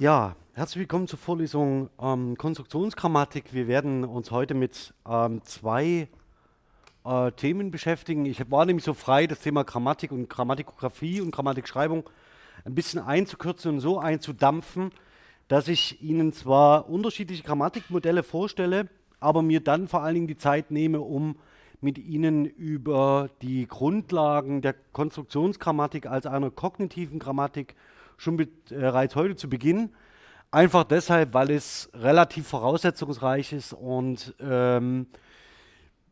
Ja, herzlich willkommen zur Vorlesung ähm, Konstruktionsgrammatik. Wir werden uns heute mit ähm, zwei äh, Themen beschäftigen. Ich war nämlich so frei, das Thema Grammatik und Grammatikografie und Grammatikschreibung ein bisschen einzukürzen und so einzudampfen, dass ich Ihnen zwar unterschiedliche Grammatikmodelle vorstelle, aber mir dann vor allen Dingen die Zeit nehme, um mit Ihnen über die Grundlagen der Konstruktionsgrammatik als einer kognitiven Grammatik schon bereits heute zu Beginn. Einfach deshalb, weil es relativ voraussetzungsreich ist und ähm,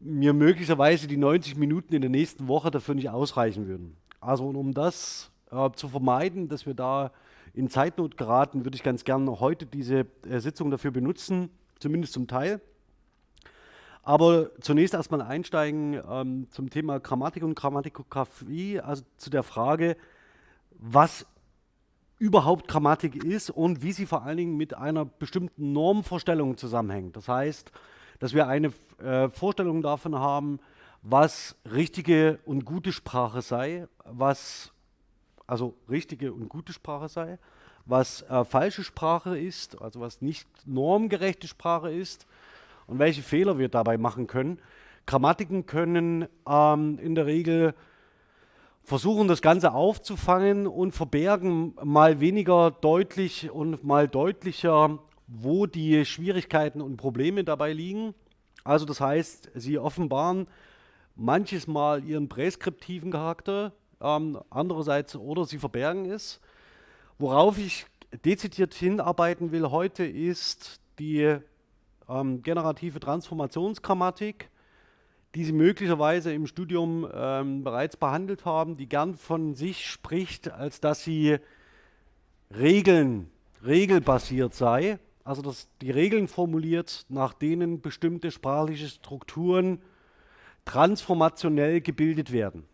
mir möglicherweise die 90 Minuten in der nächsten Woche dafür nicht ausreichen würden. Also um das äh, zu vermeiden, dass wir da in Zeitnot geraten, würde ich ganz gerne heute diese äh, Sitzung dafür benutzen, zumindest zum Teil. Aber zunächst erstmal einsteigen ähm, zum Thema Grammatik und Grammatikografie, also zu der Frage, was überhaupt Grammatik ist und wie sie vor allen Dingen mit einer bestimmten Normvorstellung zusammenhängt. Das heißt, dass wir eine äh, Vorstellung davon haben, was richtige und gute Sprache sei, was also richtige und gute Sprache sei, was äh, falsche Sprache ist, also was nicht normgerechte Sprache ist und welche Fehler wir dabei machen können. Grammatiken können ähm, in der Regel versuchen das Ganze aufzufangen und verbergen mal weniger deutlich und mal deutlicher, wo die Schwierigkeiten und Probleme dabei liegen. Also das heißt, sie offenbaren manches Mal ihren präskriptiven Charakter, ähm, andererseits oder sie verbergen es. Worauf ich dezidiert hinarbeiten will heute ist die ähm, generative Transformationsgrammatik die Sie möglicherweise im Studium ähm, bereits behandelt haben, die gern von sich spricht, als dass sie Regeln, regelbasiert sei, also dass die Regeln formuliert, nach denen bestimmte sprachliche Strukturen transformationell gebildet werden.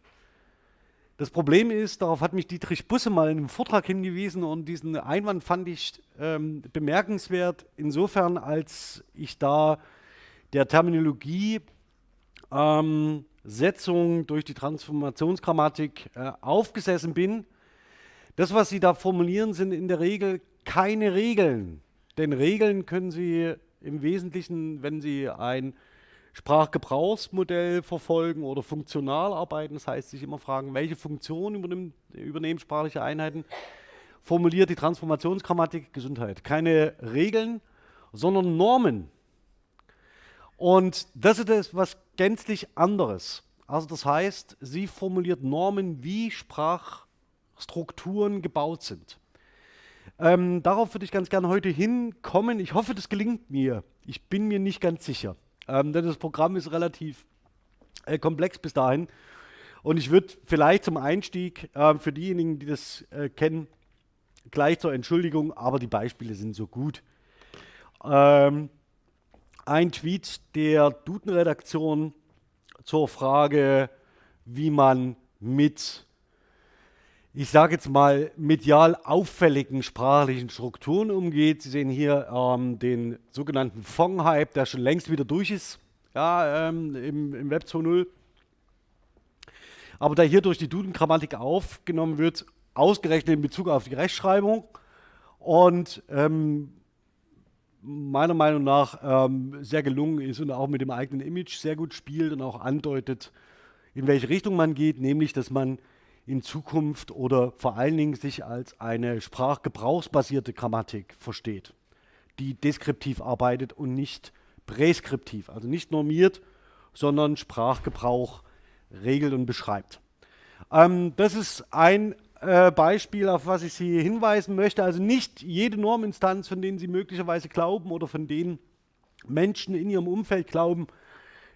Das Problem ist, darauf hat mich Dietrich Busse mal in einem Vortrag hingewiesen und diesen Einwand fand ich ähm, bemerkenswert, insofern als ich da der Terminologie ähm, Setzung durch die Transformationsgrammatik äh, aufgesessen bin. Das, was Sie da formulieren, sind in der Regel keine Regeln. Denn Regeln können Sie im Wesentlichen, wenn Sie ein Sprachgebrauchsmodell verfolgen oder funktional arbeiten, das heißt, sich immer fragen, welche Funktion übernehmen, übernehmen sprachliche Einheiten, formuliert die Transformationsgrammatik Gesundheit. Keine Regeln, sondern Normen. Und das ist etwas gänzlich anderes. Also das heißt, sie formuliert Normen, wie Sprachstrukturen gebaut sind. Ähm, darauf würde ich ganz gerne heute hinkommen. Ich hoffe, das gelingt mir. Ich bin mir nicht ganz sicher. Ähm, denn das Programm ist relativ äh, komplex bis dahin. Und ich würde vielleicht zum Einstieg äh, für diejenigen, die das äh, kennen, gleich zur Entschuldigung, aber die Beispiele sind so gut. Ähm, ein Tweet der Duden-Redaktion zur Frage, wie man mit, ich sage jetzt mal, medial auffälligen sprachlichen Strukturen umgeht. Sie sehen hier ähm, den sogenannten Fong-Hype, der schon längst wieder durch ist ja, ähm, im, im Web 2.0. Aber der hier durch die Duden-Grammatik aufgenommen wird, ausgerechnet in Bezug auf die Rechtschreibung. Und ähm, meiner Meinung nach ähm, sehr gelungen ist und auch mit dem eigenen Image sehr gut spielt und auch andeutet, in welche Richtung man geht, nämlich dass man in Zukunft oder vor allen Dingen sich als eine sprachgebrauchsbasierte Grammatik versteht, die deskriptiv arbeitet und nicht präskriptiv, also nicht normiert, sondern Sprachgebrauch regelt und beschreibt. Ähm, das ist ein äh, Beispiel, auf was ich Sie hinweisen möchte. Also nicht jede Norminstanz, von denen Sie möglicherweise glauben oder von denen Menschen in ihrem Umfeld glauben,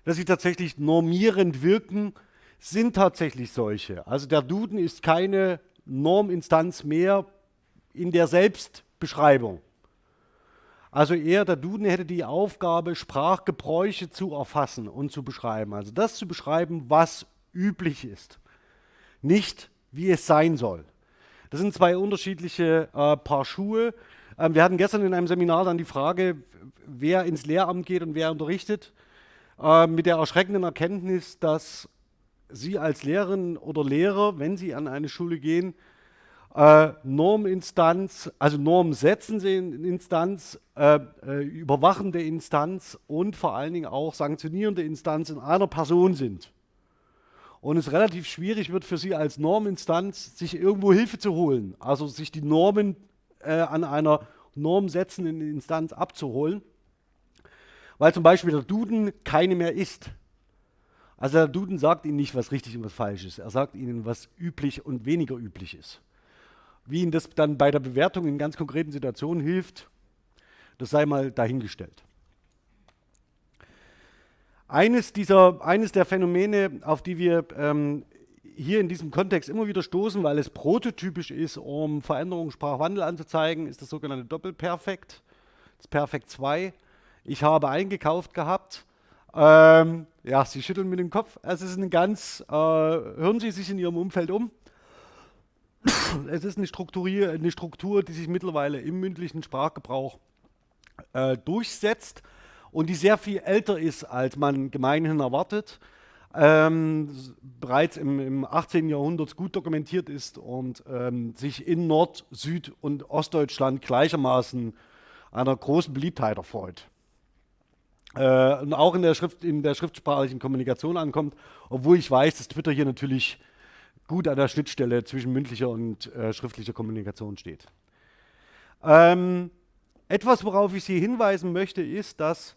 dass sie tatsächlich normierend wirken, sind tatsächlich solche. Also der Duden ist keine Norminstanz mehr in der Selbstbeschreibung. Also eher der Duden hätte die Aufgabe, Sprachgebräuche zu erfassen und zu beschreiben. Also das zu beschreiben, was üblich ist. Nicht wie es sein soll. Das sind zwei unterschiedliche äh, Paar Schuhe. Ähm, wir hatten gestern in einem Seminar dann die Frage, wer ins Lehramt geht und wer unterrichtet, äh, mit der erschreckenden Erkenntnis, dass Sie als Lehrerin oder Lehrer, wenn Sie an eine Schule gehen, äh, Norminstanz, also normsetzende Instanz, äh, äh, überwachende Instanz und vor allen Dingen auch sanktionierende Instanz in einer Person sind. Und es relativ schwierig wird für Sie als Norminstanz, sich irgendwo Hilfe zu holen, also sich die Normen äh, an einer normsetzenden Instanz abzuholen, weil zum Beispiel der Duden keine mehr ist. Also der Duden sagt Ihnen nicht, was richtig und was falsch ist. Er sagt Ihnen, was üblich und weniger üblich ist. Wie Ihnen das dann bei der Bewertung in ganz konkreten Situationen hilft, das sei mal dahingestellt. Eines, dieser, eines der Phänomene, auf die wir ähm, hier in diesem Kontext immer wieder stoßen, weil es prototypisch ist, um Veränderungen, Sprachwandel anzuzeigen, ist das sogenannte Doppelperfekt, das Perfekt 2. Ich habe eingekauft gehabt. Ähm, ja, Sie schütteln mit dem Kopf. Es ist eine ganz, äh, hören Sie sich in Ihrem Umfeld um es ist eine Struktur, eine Struktur, die sich mittlerweile im mündlichen Sprachgebrauch äh, durchsetzt und die sehr viel älter ist, als man gemeinhin erwartet. Ähm, bereits im, im, 18. Jahrhundert gut dokumentiert ist und ähm, sich in Nord-, Süd- und Ostdeutschland gleichermaßen einer großen Beliebtheit erfreut. Äh, und auch in der, Schrift, in der schriftsprachlichen Kommunikation ankommt, obwohl ich weiß, dass Twitter hier natürlich gut an der Schnittstelle zwischen mündlicher und äh, schriftlicher Kommunikation steht. Ähm, etwas, worauf ich Sie hinweisen möchte, ist, dass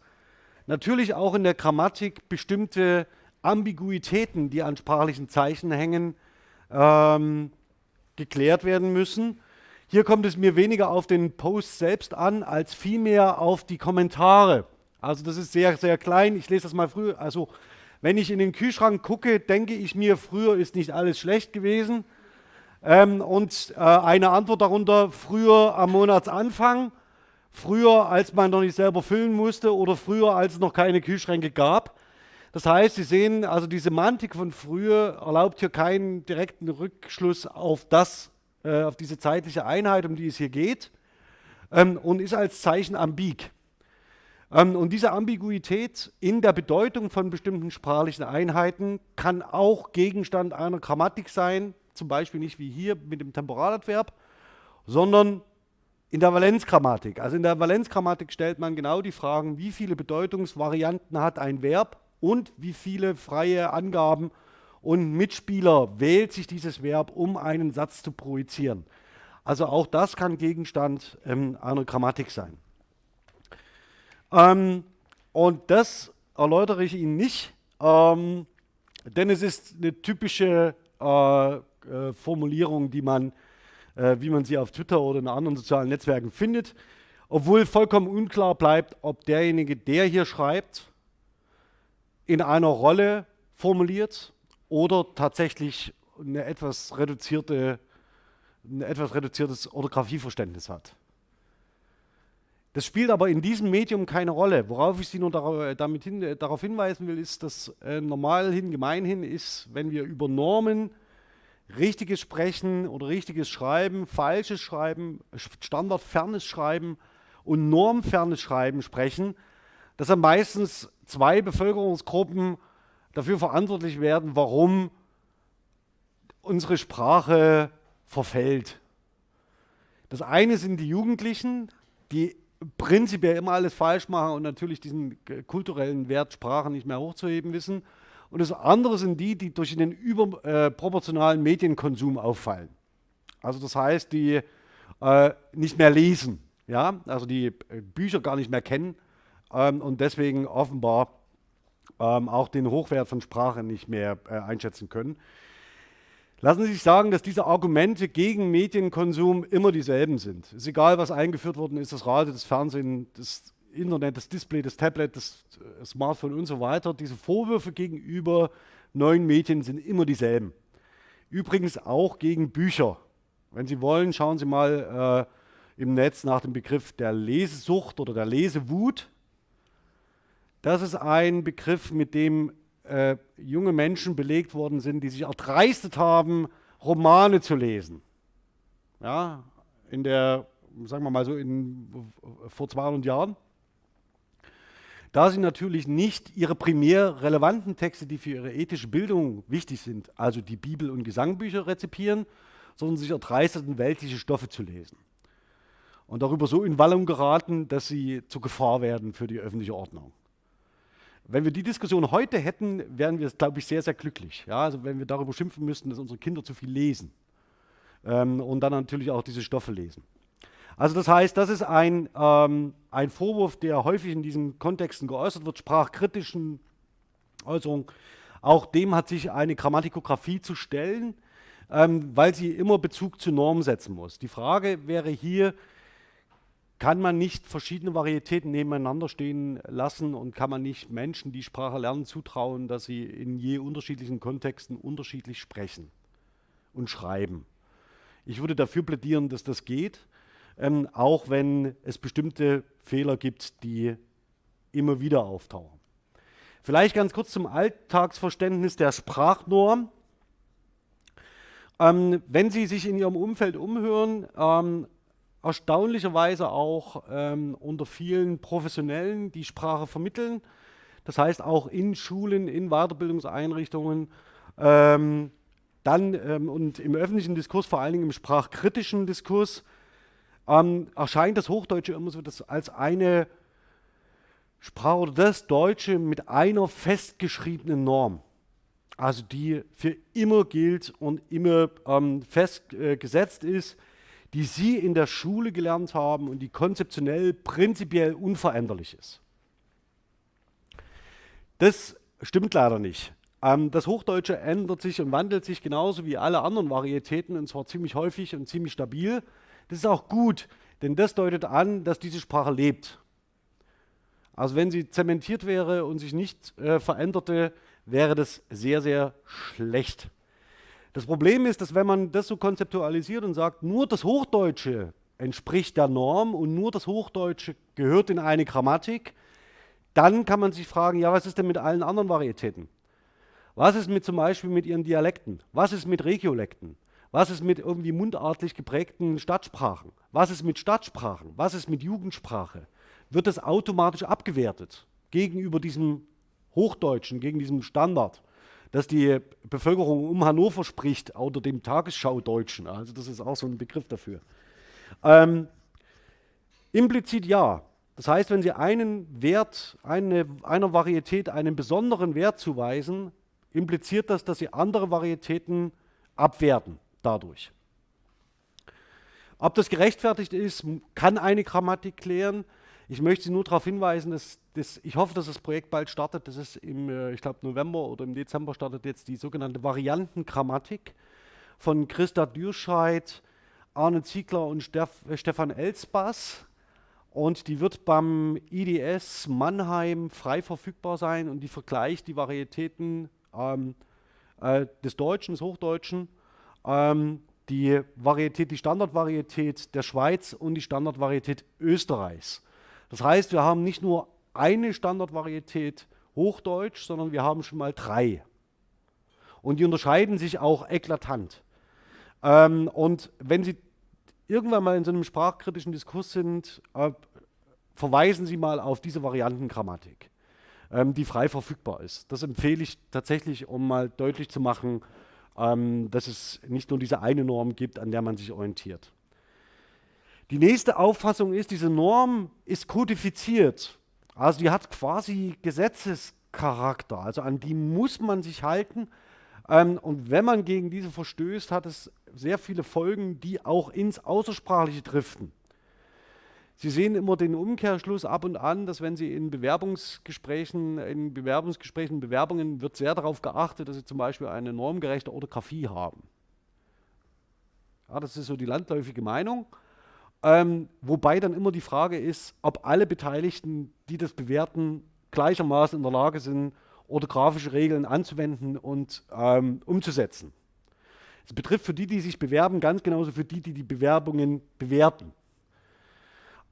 natürlich auch in der Grammatik bestimmte Ambiguitäten, die an sprachlichen Zeichen hängen, ähm, geklärt werden müssen. Hier kommt es mir weniger auf den Post selbst an, als vielmehr auf die Kommentare. Also das ist sehr, sehr klein. Ich lese das mal früher. Also wenn ich in den Kühlschrank gucke, denke ich mir, früher ist nicht alles schlecht gewesen. Ähm, und äh, eine Antwort darunter, früher am Monatsanfang, früher als man noch nicht selber füllen musste oder früher als es noch keine Kühlschränke gab. Das heißt, Sie sehen, also die Semantik von früher erlaubt hier keinen direkten Rückschluss auf das, äh, auf diese zeitliche Einheit, um die es hier geht ähm, und ist als Zeichen ambig. Ähm, und diese Ambiguität in der Bedeutung von bestimmten sprachlichen Einheiten kann auch Gegenstand einer Grammatik sein, zum Beispiel nicht wie hier mit dem Temporaladverb, sondern in der Valenzgrammatik. Also in der Valenzgrammatik stellt man genau die Fragen, wie viele Bedeutungsvarianten hat ein Verb und wie viele freie Angaben und Mitspieler wählt sich dieses Verb, um einen Satz zu projizieren. Also auch das kann Gegenstand ähm, einer Grammatik sein. Ähm, und das erläutere ich Ihnen nicht, ähm, denn es ist eine typische äh, äh, Formulierung, die man, äh, wie man sie auf Twitter oder in anderen sozialen Netzwerken findet, obwohl vollkommen unklar bleibt, ob derjenige, der hier schreibt, in einer Rolle formuliert oder tatsächlich eine etwas reduzierte, ein etwas reduziertes Orthographieverständnis hat. Das spielt aber in diesem Medium keine Rolle. Worauf ich Sie nur dar damit hin, äh, darauf hinweisen will, ist, dass äh, normal hin, gemeinhin ist, wenn wir über Normen, richtiges Sprechen oder richtiges Schreiben, falsches Schreiben, standardfernes Schreiben und normfernes Schreiben sprechen, dass dann meistens zwei Bevölkerungsgruppen dafür verantwortlich werden, warum unsere Sprache verfällt. Das eine sind die Jugendlichen, die prinzipiell immer alles falsch machen und natürlich diesen kulturellen Wert Sprache nicht mehr hochzuheben wissen. Und das andere sind die, die durch den überproportionalen Medienkonsum auffallen. Also das heißt, die äh, nicht mehr lesen, ja, also die äh, Bücher gar nicht mehr kennen ähm, und deswegen offenbar ähm, auch den Hochwert von Sprache nicht mehr äh, einschätzen können. Lassen Sie sich sagen, dass diese Argumente gegen Medienkonsum immer dieselben sind. Es ist egal, was eingeführt worden ist, das Radio, das Fernsehen, das Internet, das Display, das Tablet, das äh, Smartphone und so weiter. Diese Vorwürfe gegenüber neuen Medien sind immer dieselben. Übrigens auch gegen Bücher. Wenn Sie wollen, schauen Sie mal äh, im Netz nach dem Begriff der Lesesucht oder der Lesewut. Das ist ein Begriff, mit dem äh, junge Menschen belegt worden sind, die sich erdreistet haben, Romane zu lesen. Ja, in der, sagen wir mal so, in, vor 200 Jahren. Da sie natürlich nicht ihre primär relevanten Texte, die für ihre ethische Bildung wichtig sind, also die Bibel und Gesangbücher rezipieren, sondern sich erdreisteten, weltliche Stoffe zu lesen. Und darüber so in Wallung geraten, dass sie zur Gefahr werden für die öffentliche Ordnung. Wenn wir die Diskussion heute hätten, wären wir, glaube ich, sehr, sehr glücklich. Ja, also wenn wir darüber schimpfen müssten, dass unsere Kinder zu viel lesen ähm, und dann natürlich auch diese Stoffe lesen. Also das heißt, das ist ein, ähm, ein Vorwurf, der häufig in diesen Kontexten geäußert wird, sprachkritischen Äußerungen. Auch dem hat sich eine Grammatikografie zu stellen, ähm, weil sie immer Bezug zu Normen setzen muss. Die Frage wäre hier, kann man nicht verschiedene Varietäten nebeneinander stehen lassen und kann man nicht Menschen, die Sprache lernen, zutrauen, dass sie in je unterschiedlichen Kontexten unterschiedlich sprechen und schreiben. Ich würde dafür plädieren, dass das geht, ähm, auch wenn es bestimmte Fehler gibt, die immer wieder auftauchen. Vielleicht ganz kurz zum Alltagsverständnis der Sprachnorm. Ähm, wenn Sie sich in Ihrem Umfeld umhören, ähm, erstaunlicherweise auch ähm, unter vielen Professionellen, die Sprache vermitteln. Das heißt auch in Schulen, in Weiterbildungseinrichtungen, ähm, dann ähm, und im öffentlichen Diskurs, vor allen Dingen im sprachkritischen Diskurs, ähm, erscheint das Hochdeutsche immer so das als eine Sprache oder das Deutsche mit einer festgeschriebenen Norm. Also die für immer gilt und immer ähm, festgesetzt äh, ist die Sie in der Schule gelernt haben und die konzeptionell prinzipiell unveränderlich ist. Das stimmt leider nicht. Ähm, das Hochdeutsche ändert sich und wandelt sich genauso wie alle anderen Varietäten und zwar ziemlich häufig und ziemlich stabil. Das ist auch gut, denn das deutet an, dass diese Sprache lebt. Also wenn sie zementiert wäre und sich nicht äh, veränderte, wäre das sehr, sehr schlecht. Das Problem ist, dass wenn man das so konzeptualisiert und sagt, nur das Hochdeutsche entspricht der Norm und nur das Hochdeutsche gehört in eine Grammatik, dann kann man sich fragen, ja, was ist denn mit allen anderen Varietäten? Was ist mit zum Beispiel mit ihren Dialekten? Was ist mit Regiolekten? Was ist mit irgendwie mundartlich geprägten Stadtsprachen? Was ist mit Stadtsprachen? Was ist mit Jugendsprache? Wird das automatisch abgewertet gegenüber diesem Hochdeutschen, gegen diesem Standard? dass die Bevölkerung um Hannover spricht, oder dem Tagesschau-Deutschen. Also das ist auch so ein Begriff dafür. Ähm, implizit ja. Das heißt, wenn Sie einen Wert, eine, einer Varietät einen besonderen Wert zuweisen, impliziert das, dass Sie andere Varietäten abwerten dadurch. Ob das gerechtfertigt ist, kann eine Grammatik klären. Ich möchte Sie nur darauf hinweisen, dass das, ich hoffe, dass das Projekt bald startet. Das ist im, äh, ich glaube, November oder im Dezember startet jetzt die sogenannte Variantengrammatik von Christa Dürscheid, Arne Ziegler und äh, Stefan Elsbass. Und die wird beim IDS Mannheim frei verfügbar sein und die vergleicht die Varietäten ähm, äh, des Deutschen, des Hochdeutschen, ähm, die Varietät, die Standardvarietät der Schweiz und die Standardvarietät Österreichs. Das heißt, wir haben nicht nur eine Standardvarietät Hochdeutsch, sondern wir haben schon mal drei. Und die unterscheiden sich auch eklatant. Ähm, und wenn Sie irgendwann mal in so einem sprachkritischen Diskurs sind, äh, verweisen Sie mal auf diese Variantengrammatik, ähm, die frei verfügbar ist. Das empfehle ich tatsächlich, um mal deutlich zu machen, ähm, dass es nicht nur diese eine Norm gibt, an der man sich orientiert. Die nächste Auffassung ist, diese Norm ist kodifiziert. Also die hat quasi Gesetzescharakter, also an die muss man sich halten. Ähm, und wenn man gegen diese verstößt, hat es sehr viele Folgen, die auch ins Außersprachliche driften. Sie sehen immer den Umkehrschluss ab und an, dass wenn Sie in Bewerbungsgesprächen, in Bewerbungsgesprächen, Bewerbungen wird sehr darauf geachtet, dass Sie zum Beispiel eine normgerechte Orthographie haben. Ja, das ist so die landläufige Meinung. Ähm, wobei dann immer die Frage ist, ob alle Beteiligten, die das bewerten, gleichermaßen in der Lage sind, orthografische Regeln anzuwenden und ähm, umzusetzen. Das betrifft für die, die sich bewerben, ganz genauso für die, die die Bewerbungen bewerten.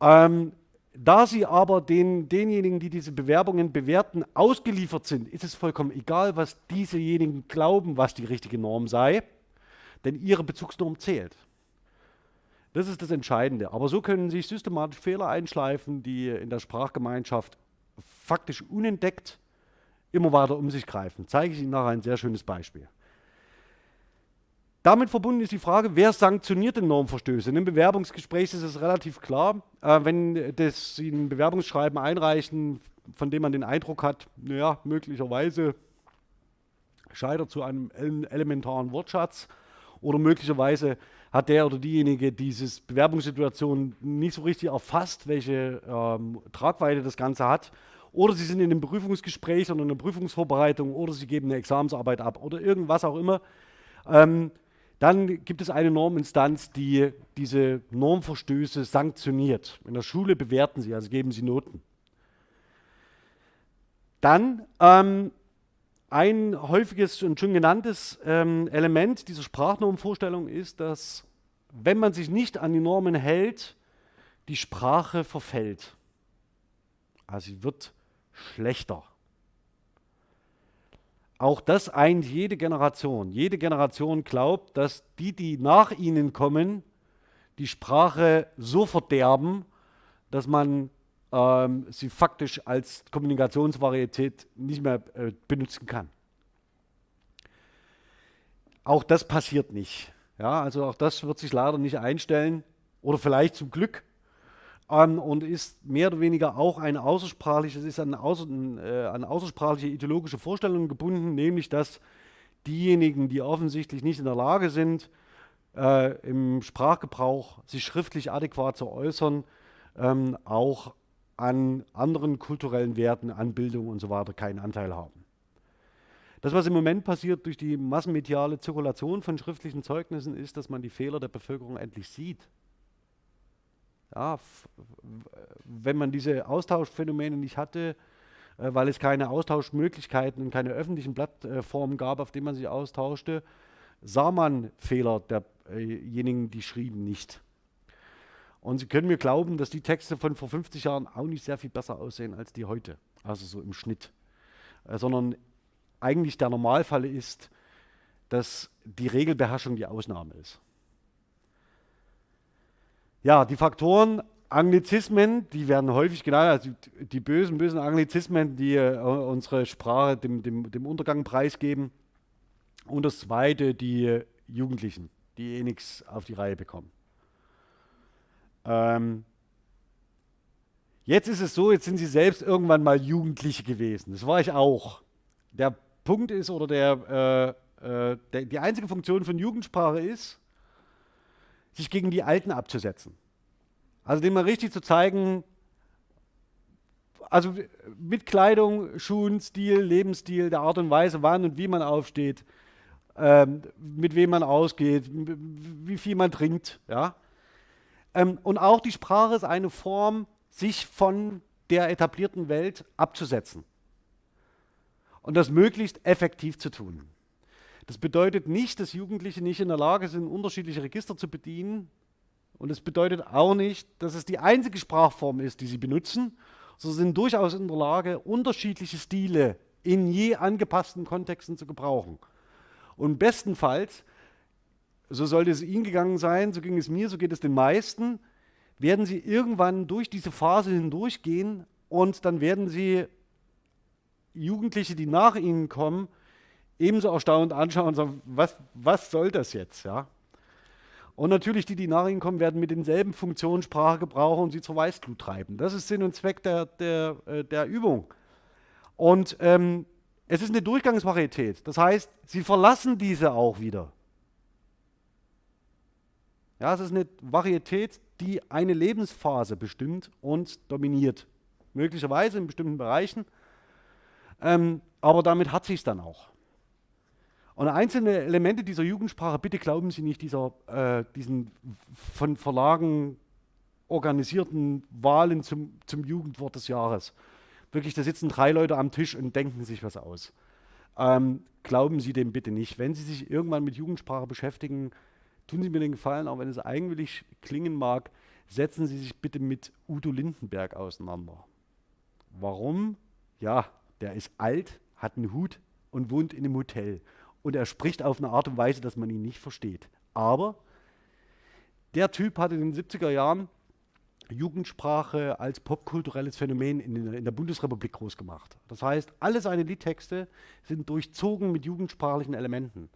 Ähm, da sie aber den, denjenigen, die diese Bewerbungen bewerten, ausgeliefert sind, ist es vollkommen egal, was diesejenigen glauben, was die richtige Norm sei, denn ihre Bezugsnorm zählt. Das ist das Entscheidende. Aber so können sich systematisch Fehler einschleifen, die in der Sprachgemeinschaft faktisch unentdeckt immer weiter um sich greifen. Zeige ich Ihnen nachher ein sehr schönes Beispiel. Damit verbunden ist die Frage, wer sanktioniert denn Normverstöße? In einem Bewerbungsgespräch ist es relativ klar, äh, wenn das, Sie ein Bewerbungsschreiben einreichen, von dem man den Eindruck hat, naja, möglicherweise scheitert zu einem elementaren Wortschatz oder möglicherweise hat der oder diejenige diese Bewerbungssituation nicht so richtig erfasst, welche ähm, Tragweite das Ganze hat. Oder sie sind in einem Prüfungsgespräch oder in einer Prüfungsvorbereitung oder sie geben eine Examensarbeit ab oder irgendwas auch immer. Ähm, dann gibt es eine Norminstanz, die diese Normverstöße sanktioniert. In der Schule bewerten sie, also geben sie Noten. Dann ähm, ein häufiges und schon genanntes ähm, Element dieser Sprachnormvorstellung ist, dass wenn man sich nicht an die Normen hält, die Sprache verfällt. Also sie wird schlechter. Auch das eint jede Generation. Jede Generation glaubt, dass die, die nach ihnen kommen, die Sprache so verderben, dass man ähm, sie faktisch als Kommunikationsvarietät nicht mehr äh, benutzen kann. Auch das passiert nicht. Ja, also auch das wird sich leider nicht einstellen oder vielleicht zum Glück ähm, und ist mehr oder weniger auch ein außersprachliches, ist an, außer, äh, an außersprachliche ideologische Vorstellungen gebunden, nämlich dass diejenigen, die offensichtlich nicht in der Lage sind, äh, im Sprachgebrauch sich schriftlich adäquat zu äußern, ähm, auch an anderen kulturellen Werten, an Bildung und so weiter keinen Anteil haben. Das, was im Moment passiert durch die massenmediale Zirkulation von schriftlichen Zeugnissen, ist, dass man die Fehler der Bevölkerung endlich sieht. Ja, wenn man diese Austauschphänomene nicht hatte, äh, weil es keine Austauschmöglichkeiten und keine öffentlichen Plattformen gab, auf denen man sich austauschte, sah man Fehler derjenigen, die schrieben, nicht. Und Sie können mir glauben, dass die Texte von vor 50 Jahren auch nicht sehr viel besser aussehen als die heute, also so im Schnitt. Äh, sondern eigentlich der Normalfall ist, dass die Regelbeherrschung die Ausnahme ist. Ja, die Faktoren Anglizismen, die werden häufig genannt, also die, bösen, bösen Anglizismen, die äh, unsere Sprache dem, dem, dem Untergang preisgeben. Und das zweite, die Jugendlichen, die eh nichts auf die Reihe bekommen. Ähm, jetzt ist es so, jetzt sind Sie selbst irgendwann mal Jugendliche gewesen. Das war ich auch. Der Punkt ist, oder der, äh, äh, der, die einzige Funktion von Jugendsprache ist, sich gegen die Alten abzusetzen. Also dem mal richtig zu zeigen, also mit Kleidung, Schuhen, Stil, Lebensstil, der Art und Weise, wann und wie man aufsteht, ähm, mit wem man ausgeht, wie viel man trinkt, ja. Ähm, und auch die Sprache ist eine Form, sich von der etablierten Welt abzusetzen. Und das möglichst effektiv zu tun. Das bedeutet nicht, dass Jugendliche nicht in der Lage sind, unterschiedliche Register zu bedienen. Und es bedeutet auch nicht, dass es die einzige Sprachform ist, die sie benutzen. Sie sind durchaus in der Lage, unterschiedliche Stile in je angepassten Kontexten zu gebrauchen. Und bestenfalls so sollte es Ihnen gegangen sein, so ging es mir, so geht es den meisten, werden Sie irgendwann durch diese Phase hindurchgehen und dann werden Sie Jugendliche, die nach Ihnen kommen, ebenso erstaunt anschauen und sagen, was, was soll das jetzt? Ja? Und natürlich die, die nach Ihnen kommen, werden mit denselben Funktionen Sprache gebrauchen und sie zur Weißglut treiben. Das ist Sinn und Zweck der, der, äh, der Übung. Und ähm, es ist eine Durchgangsvarietät. Das heißt, Sie verlassen diese auch wieder. Ja, es ist eine Varietät, die eine Lebensphase bestimmt und dominiert. Möglicherweise in bestimmten Bereichen, ähm, aber damit hat sich es dann auch. Und einzelne Elemente dieser Jugendsprache, bitte glauben Sie nicht dieser, äh, diesen von Verlagen organisierten Wahlen zum, zum Jugendwort des Jahres. Wirklich, da sitzen drei Leute am Tisch und denken sich was aus. Ähm, glauben Sie dem bitte nicht. Wenn Sie sich irgendwann mit Jugendsprache beschäftigen, tun Sie mir den Gefallen, auch wenn es eigenwillig klingen mag, setzen Sie sich bitte mit Udo Lindenberg auseinander. Warum? Ja, der ist alt, hat einen Hut und wohnt in einem Hotel. Und er spricht auf eine Art und Weise, dass man ihn nicht versteht. Aber der Typ hat in den 70er Jahren Jugendsprache als popkulturelles Phänomen in, in, der Bundesrepublik groß gemacht. Das heißt, alle seine Liedtexte sind durchzogen mit jugendsprachlichen Elementen.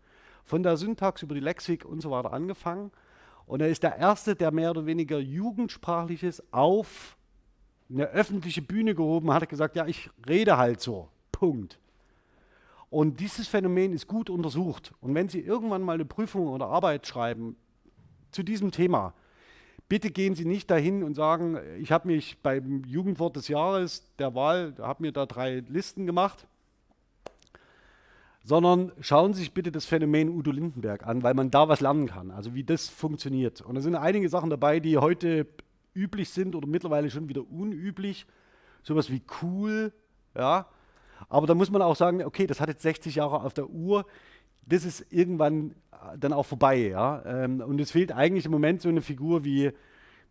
von der Syntax über die Lexik und so weiter angefangen. Und er ist der Erste, der mehr oder weniger Jugendsprachliches auf eine öffentliche Bühne gehoben hat, gesagt, ja, ich rede halt so. Punkt. Und dieses Phänomen ist gut untersucht. Und wenn Sie irgendwann mal eine Prüfung oder Arbeit schreiben zu diesem Thema, bitte gehen Sie nicht dahin und sagen, ich habe mich beim Jugendwort des Jahres der Wahl, habe mir da drei Listen gemacht, sondern schauen Sie sich bitte das Phänomen Udo Lindenberg an, weil man da was lernen kann, also wie das funktioniert. Und da sind einige Sachen dabei, die heute üblich sind oder mittlerweile schon wieder unüblich. Sowas wie cool, ja. Aber da muss man auch sagen, okay, das hat jetzt 60 Jahre auf der Uhr. Das ist irgendwann äh, dann auch vorbei, ja. Ähm, und es fehlt eigentlich im Moment so eine Figur wie,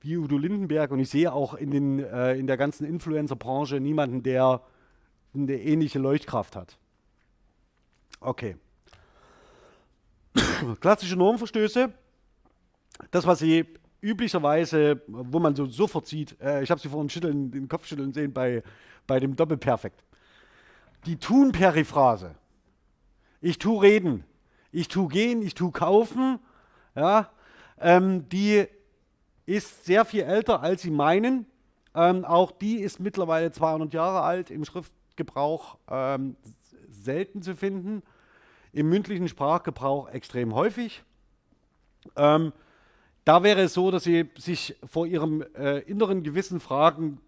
wie Udo Lindenberg. Und ich sehe auch in, den, äh, in der ganzen Influencer-Branche niemanden, der eine ähnliche Leuchtkraft hat. Okay. Klassische Normverstöße. Das, was Sie üblicherweise, wo man so sofort sieht, äh, ich habe sie vorhin schütteln, den Kopf schütteln sehen bei, bei dem Doppelperfekt. Die Tun-Periphrase. Ich tu reden, ich tu gehen, ich tu kaufen, ja, ähm, die ist sehr viel älter, als Sie meinen. Ähm, auch die ist mittlerweile 200 Jahre alt, im Schriftgebrauch ähm, selten zu finden, im mündlichen Sprachgebrauch extrem häufig. Ähm, da wäre es so, dass Sie sich vor Ihrem äh, inneren Gewissen fragen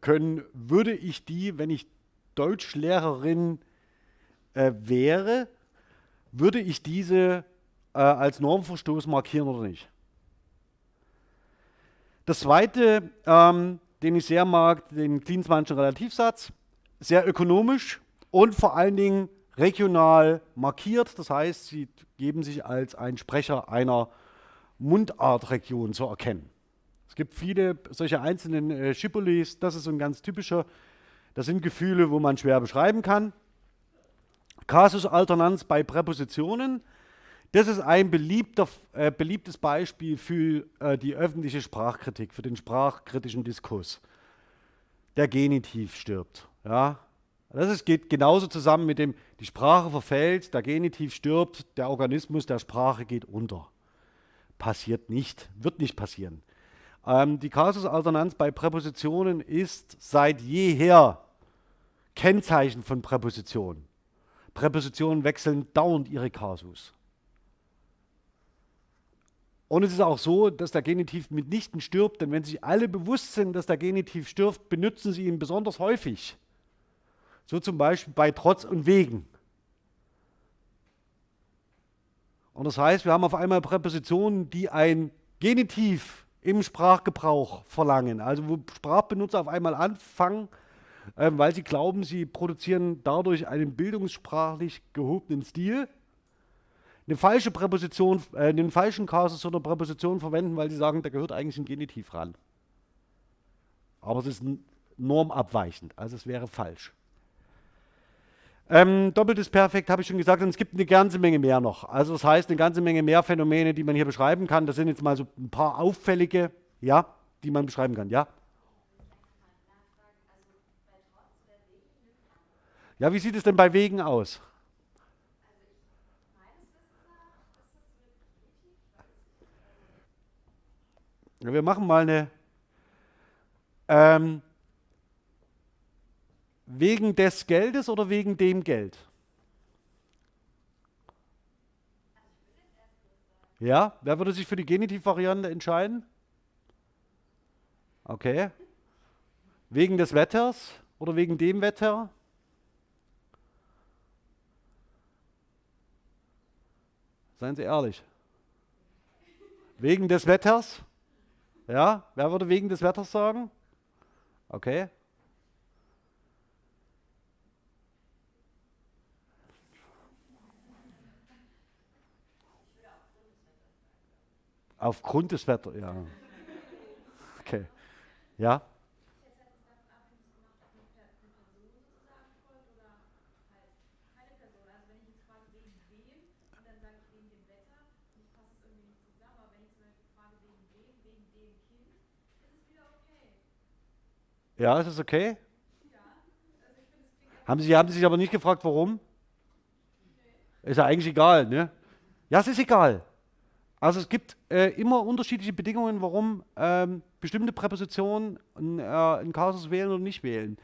können, würde ich die, wenn ich Deutschlehrerin äh, wäre, würde ich diese äh, als Normverstoß markieren oder nicht? Das zweite, ähm, den ich sehr mag, den Klinsmannschen Relativsatz, sehr ökonomisch und vor allen Dingen regional markiert. Das heißt, sie geben sich als ein Sprecher einer Mundartregion zu erkennen. Es gibt viele solche einzelnen äh, Schipolis, das ist so ein ganz typischer. Das sind Gefühle, wo man schwer beschreiben kann. Kasusalternanz bei Präpositionen. Das ist ein äh, beliebtes Beispiel für äh, die öffentliche Sprachkritik, für den sprachkritischen Diskurs. Der Genitiv stirbt. Ja? Das ist, geht genauso zusammen mit dem, die Sprache verfällt, der Genitiv stirbt, der Organismus der Sprache geht unter passiert nicht, wird nicht passieren. Ähm, die Kasusalternanz bei Präpositionen ist seit jeher Kennzeichen von Präpositionen. Präpositionen wechseln dauernd ihre Kasus. Und es ist auch so, dass der Genitiv mitnichten stirbt, denn wenn sich alle bewusst sind, dass der Genitiv stirbt, benutzen sie ihn besonders häufig. So zum Beispiel bei Trotz und Wegen. Und das heißt, wir haben auf einmal Präpositionen, die ein Genitiv im Sprachgebrauch verlangen. Also wo Sprachbenutzer auf einmal anfangen, äh, weil sie glauben, sie produzieren dadurch einen bildungssprachlich gehobenen Stil, eine falsche Präposition, äh, den falschen Kasus oder Präposition verwenden, weil sie sagen, da gehört eigentlich ein Genitiv ran. Aber es ist normabweichend, also es wäre falsch. Ähm, doppeltes Perfekt habe ich schon gesagt und es gibt eine ganze Menge mehr noch. Also das heißt, eine ganze Menge mehr Phänomene, die man hier beschreiben kann. Das sind jetzt mal so ein paar auffällige, ja, die man beschreiben kann, ja. Ja, wie sieht es denn bei Wegen aus? Ja, wir machen mal eine ähm, Wegen des Geldes oder wegen dem Geld? Ja, wer würde sich für die Genitivvariante entscheiden? Okay. Wegen des Wetters oder wegen dem Wetter? Seien Sie ehrlich. Wegen des Wetters? Ja, wer würde wegen des Wetters sagen? Okay. Aufgrund des Wetters, ja. Okay. Ja? Ja, ist es okay? Haben, Sie, haben Sie sich aber nicht gefragt, warum? Ist ja eigentlich egal, ne? Ja, es ist egal. Also es gibt äh, immer unterschiedliche Bedingungen, warum ähm, bestimmte Präpositionen ein, äh, einen Kasus wählen oder nicht wählen.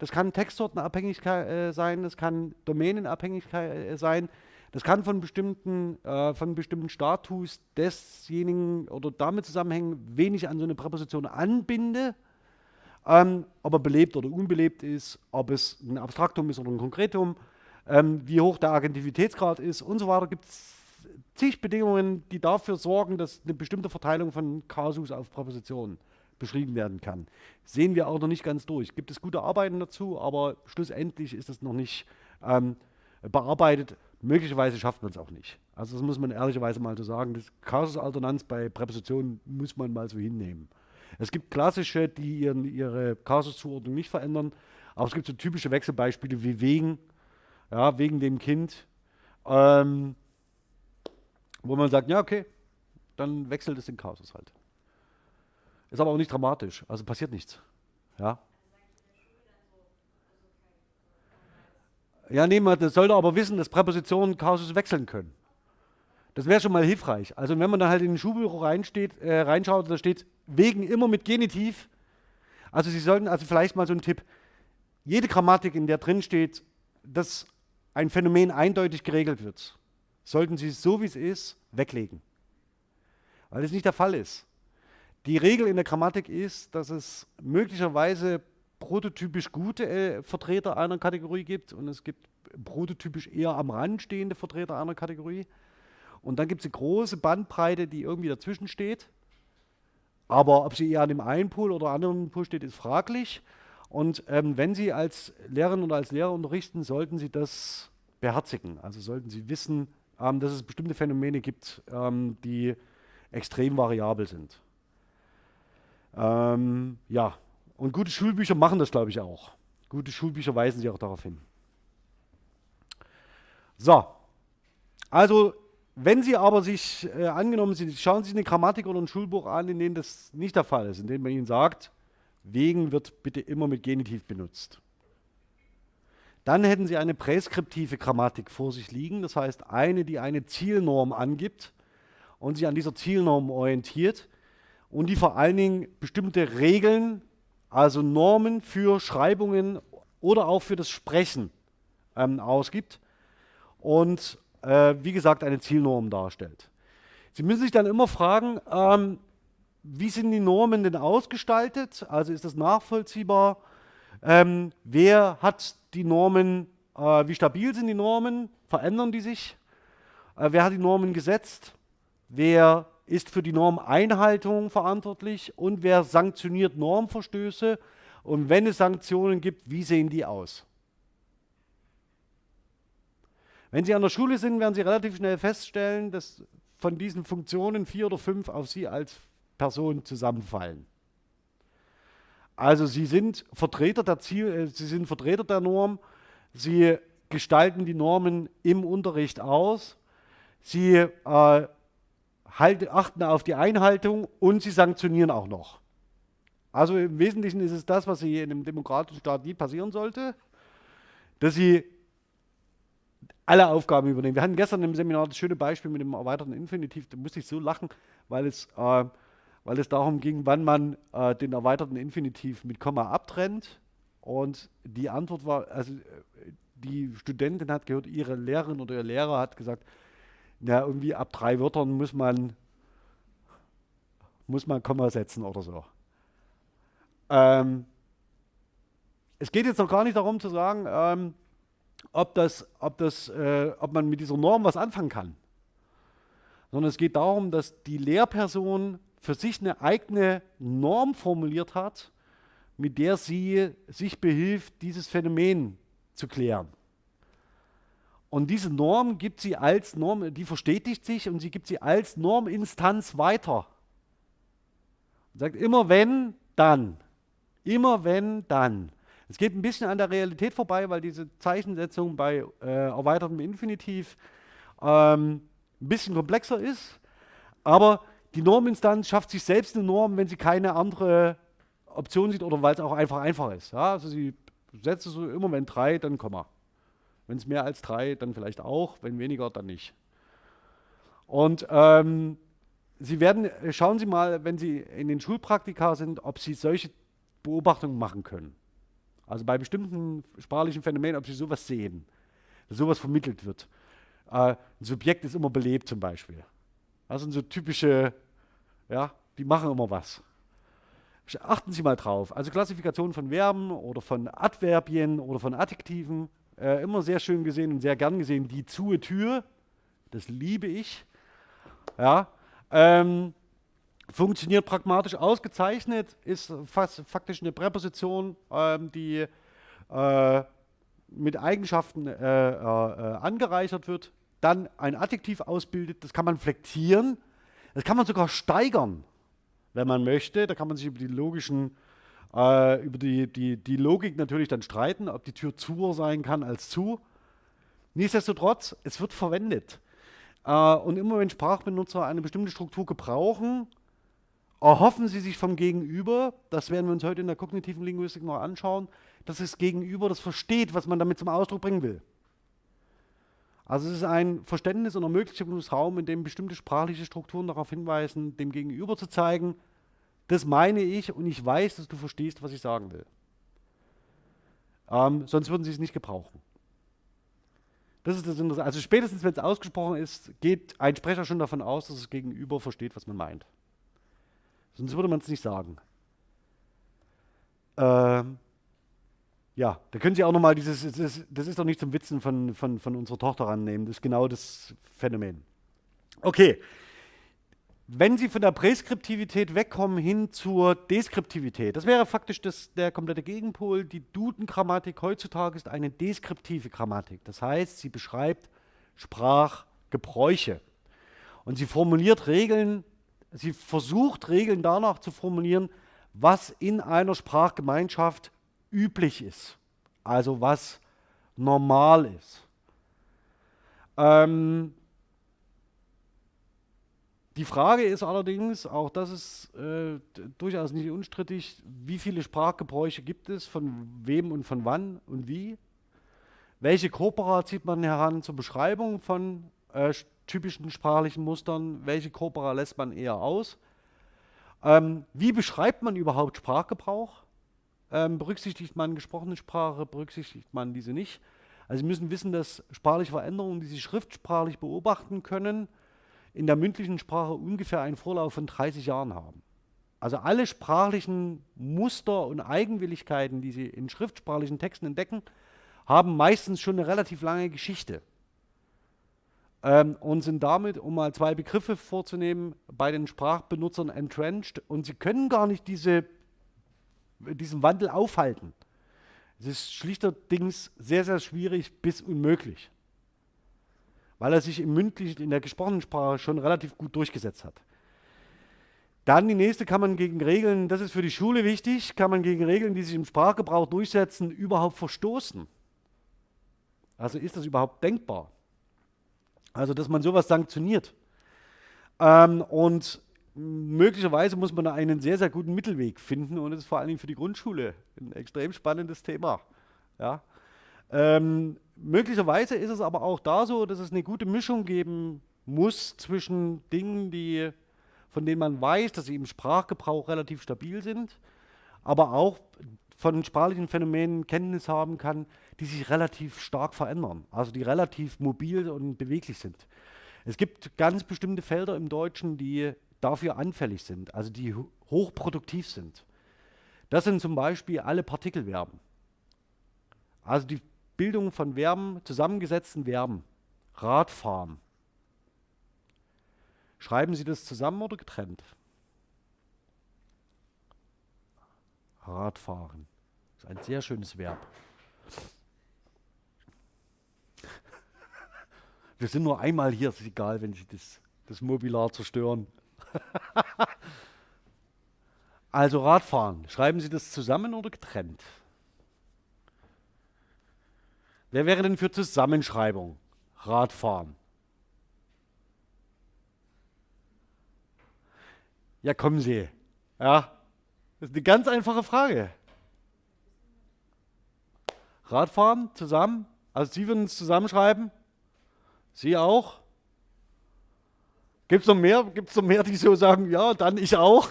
Das kann Textsortenabhängigkeit äh, sein, das kann Domänenabhängigkeit äh, sein, das kann von bestimmten, äh, von bestimmten Status desjenigen oder damit zusammenhängen, wen ich an so eine Präposition anbinde, ähm, ob er belebt oder unbelebt ist, ob es ein Abstraktum ist oder ein Konkretum, ähm, wie hoch der Agentivitätsgrad ist und so weiter. Gibt es zig Bedingungen, die dafür sorgen, dass eine bestimmte Verteilung von Kasus auf Präpositionen beschrieben werden kann. Sehen wir auch noch nicht ganz durch. Gibt es gute Arbeiten dazu, aber schlussendlich ist es noch nicht ähm, bearbeitet. Möglicherweise schafft man es auch nicht. Also das muss man ehrlicherweise mal so sagen. Das Kasusalternanz bei Präpositionen muss man mal so hinnehmen. Es gibt klassische, die ihren, ihre Kasuszuordnung nicht verändern, aber es gibt so typische Wechselbeispiele wie wegen, ja, wegen dem Kind, ähm, wo man sagt, ja okay, dann wechselt es den Kasus halt. Ist aber auch nicht dramatisch, also passiert nichts. Ja, Ja, nee, man sollte aber wissen, dass Präpositionen Kausus wechseln können. Das wäre schon mal hilfreich. Also wenn man da halt in den Schulbüro reinsteht, äh, reinschaut, da steht wegen immer mit Genitiv. Also Sie sollten, also vielleicht mal so ein Tipp, jede Grammatik, in der drin steht, dass ein Phänomen eindeutig geregelt wird, sollten Sie es so wie es ist weglegen. Weil es nicht der Fall ist. Die Regel in der Grammatik ist, dass es möglicherweise prototypisch gute äh, Vertreter einer Kategorie gibt und es gibt prototypisch eher am Rand stehende Vertreter einer Kategorie. Und dann gibt es eine große Bandbreite, die irgendwie dazwischen steht. Aber ob sie eher an dem einen Pool oder anderen Pool steht, ist fraglich. Und ähm, wenn Sie als Lehrerin oder als Lehrer unterrichten, sollten Sie das beherzigen. Also sollten Sie wissen, ähm, dass es bestimmte Phänomene gibt, ähm, die extrem variabel sind. Ähm, ja, und gute Schulbücher machen das, glaube ich, auch. Gute Schulbücher weisen sie auch darauf hin. So, also wenn Sie aber sich, äh, angenommen, Sie schauen sich eine Grammatik oder ein Schulbuch an, in dem das nicht der Fall ist, in dem man Ihnen sagt, wegen wird bitte immer mit Genitiv benutzt. Dann hätten Sie eine präskriptive Grammatik vor sich liegen, das heißt eine, die eine Zielnorm angibt und sich an dieser Zielnorm orientiert und die vor allen Dingen bestimmte Regeln also Normen für Schreibungen oder auch für das Sprechen ähm, ausgibt und äh, wie gesagt eine Zielnorm darstellt. Sie müssen sich dann immer fragen, ähm, wie sind die Normen denn ausgestaltet? Also ist das nachvollziehbar? Ähm, wer hat die Normen, äh, wie stabil sind die Normen? Verändern die sich? Äh, wer hat die Normen gesetzt? Wer ist für die Normeinhaltung verantwortlich und wer sanktioniert Normverstöße und wenn es Sanktionen gibt, wie sehen die aus? Wenn Sie an der Schule sind, werden Sie relativ schnell feststellen, dass von diesen Funktionen vier oder fünf auf Sie als Person zusammenfallen. Also Sie sind Vertreter der Ziel, äh, Sie sind Vertreter der Norm, Sie gestalten die Normen im Unterricht aus, Sie äh, halt, achten auf die Einhaltung und sie sanktionieren auch noch. Also im Wesentlichen ist es das, was hier in einem demokratischen Staat nie passieren sollte, dass sie alle Aufgaben übernehmen. Wir hatten gestern im Seminar das schöne Beispiel mit dem erweiterten Infinitiv, da musste ich so lachen, weil es, äh, weil es darum ging, wann man äh, den erweiterten Infinitiv mit Komma abtrennt. Und die Antwort war, also die Studentin hat gehört, ihre Lehrerin oder ihr Lehrer hat gesagt, ja, irgendwie ab drei Wörtern muss man, muss man Komma setzen oder so. Ähm, es geht jetzt noch gar nicht darum zu sagen, ähm, ob, das, ob, das, äh, ob man mit dieser Norm was anfangen kann, sondern es geht darum, dass die Lehrperson für sich eine eigene Norm formuliert hat, mit der sie sich behilft, dieses Phänomen zu klären. Und diese Norm gibt sie als Norm, die verstetigt sich und sie gibt sie als Norminstanz weiter. Und sagt immer wenn, dann. Immer wenn, dann. Es geht ein bisschen an der Realität vorbei, weil diese Zeichensetzung bei äh, erweitertem Infinitiv ähm, ein bisschen komplexer ist. Aber die Norminstanz schafft sich selbst eine Norm, wenn sie keine andere Option sieht oder weil es auch einfach einfach ist. Ja, also sie setzt so immer wenn drei, dann Komma. Wenn es mehr als drei, dann vielleicht auch, wenn weniger, dann nicht. Und ähm, Sie werden, schauen Sie mal, wenn Sie in den Schulpraktika sind, ob Sie solche Beobachtungen machen können. Also bei bestimmten sprachlichen Phänomenen, ob Sie sowas sehen, dass sowas vermittelt wird. Äh, ein Subjekt ist immer belebt zum Beispiel. Das sind so typische, ja, die machen immer was. Achten Sie mal drauf. Also Klassifikation von Verben oder von Adverbien oder von Adjektiven, äh, immer sehr schön gesehen und sehr gern gesehen. Die zu Tür, das liebe ich. Ja, ähm, funktioniert pragmatisch ausgezeichnet, ist fast faktisch eine Präposition, ähm, die äh, mit Eigenschaften äh, äh, angereichert wird, dann ein Adjektiv ausbildet, das kann man flektieren, das kann man sogar steigern, wenn man möchte. Da kann man sich über die logischen, äh, über die, die, die Logik natürlich dann streiten, ob die Tür zu sein kann als zu. Nichtsdestotrotz, es wird verwendet. Äh, und immer wenn Sprachbenutzer eine bestimmte Struktur gebrauchen, erhoffen sie sich vom Gegenüber, das werden wir uns heute in der kognitiven Linguistik noch anschauen, dass das Gegenüber das versteht, was man damit zum Ausdruck bringen will. Also es ist ein Verständnis und Ermöglichungsraum, in dem bestimmte sprachliche Strukturen darauf hinweisen, dem Gegenüber zu zeigen, das meine ich und ich weiß, dass du verstehst, was ich sagen will. Ähm, sonst würden sie es nicht gebrauchen. Das ist das Interessante. Also spätestens, wenn es ausgesprochen ist, geht ein Sprecher schon davon aus, dass das Gegenüber versteht, was man meint. Sonst würde man es nicht sagen. Ähm, ja, da können Sie auch nochmal dieses, das ist, das ist doch nicht zum Witzen von, von, von unserer Tochter rannehmen, das ist genau das Phänomen. Okay, wenn Sie von der Präskriptivität wegkommen hin zur Deskriptivität, das wäre faktisch das, der komplette Gegenpol. Die Duden-Grammatik heutzutage ist eine deskriptive Grammatik. Das heißt, sie beschreibt Sprachgebräuche. Und sie formuliert Regeln, sie versucht Regeln danach zu formulieren, was in einer Sprachgemeinschaft üblich ist. Also was normal ist. Ähm, die Frage ist allerdings, auch das ist äh, durchaus nicht unstrittig, wie viele Sprachgebräuche gibt es, von wem und von wann und wie? Welche Corpora zieht man heran zur Beschreibung von äh, typischen sprachlichen Mustern? Welche Corpora lässt man eher aus? Ähm, wie beschreibt man überhaupt Sprachgebrauch? Ähm, berücksichtigt man gesprochene Sprache, berücksichtigt man diese nicht? Also Sie müssen wissen, dass sprachliche Veränderungen, die Sie schriftsprachlich beobachten können, in der mündlichen Sprache ungefähr einen Vorlauf von 30 Jahren haben. Also alle sprachlichen Muster und Eigenwilligkeiten, die Sie in schriftsprachlichen Texten entdecken, haben meistens schon eine relativ lange Geschichte ähm, und sind damit, um mal zwei Begriffe vorzunehmen, bei den Sprachbenutzern entrenched und sie können gar nicht diese, diesen Wandel aufhalten. Es ist schlichterdings sehr, sehr schwierig bis unmöglich weil er sich im mündlichen, in der gesprochenen Sprache schon relativ gut durchgesetzt hat. Dann die nächste kann man gegen Regeln, das ist für die Schule wichtig, kann man gegen Regeln, die sich im Sprachgebrauch durchsetzen, überhaupt verstoßen. Also ist das überhaupt denkbar? Also, dass man sowas sanktioniert. Ähm, und möglicherweise muss man da einen sehr, sehr guten Mittelweg finden und das ist vor allem für die Grundschule ein extrem spannendes Thema. Ja? Ähm, möglicherweise ist es aber auch da so, dass es eine gute Mischung geben muss zwischen Dingen, die, von denen man weiß, dass sie im Sprachgebrauch relativ stabil sind, aber auch von sprachlichen Phänomenen Kenntnis haben kann, die sich relativ stark verändern, also die relativ mobil und beweglich sind. Es gibt ganz bestimmte Felder im Deutschen, die dafür anfällig sind, also die hochproduktiv sind. Das sind zum Beispiel alle Partikelverben. Also die Bildung von Verben, zusammengesetzten Verben. Radfahren. Schreiben Sie das zusammen oder getrennt? Radfahren. Das ist ein sehr schönes Verb. Wir sind nur einmal hier, ist egal, wenn Sie das, das Mobilar zerstören. also Radfahren. Schreiben Sie das zusammen oder getrennt? Wer wäre denn für Zusammenschreibung? Radfahren. Ja, kommen Sie. Ja, das ist eine ganz einfache Frage. Radfahren zusammen? Also Sie würden es zusammenschreiben? Sie auch? Gibt es noch mehr? Gibt's noch mehr, die so sagen, ja, dann ich auch?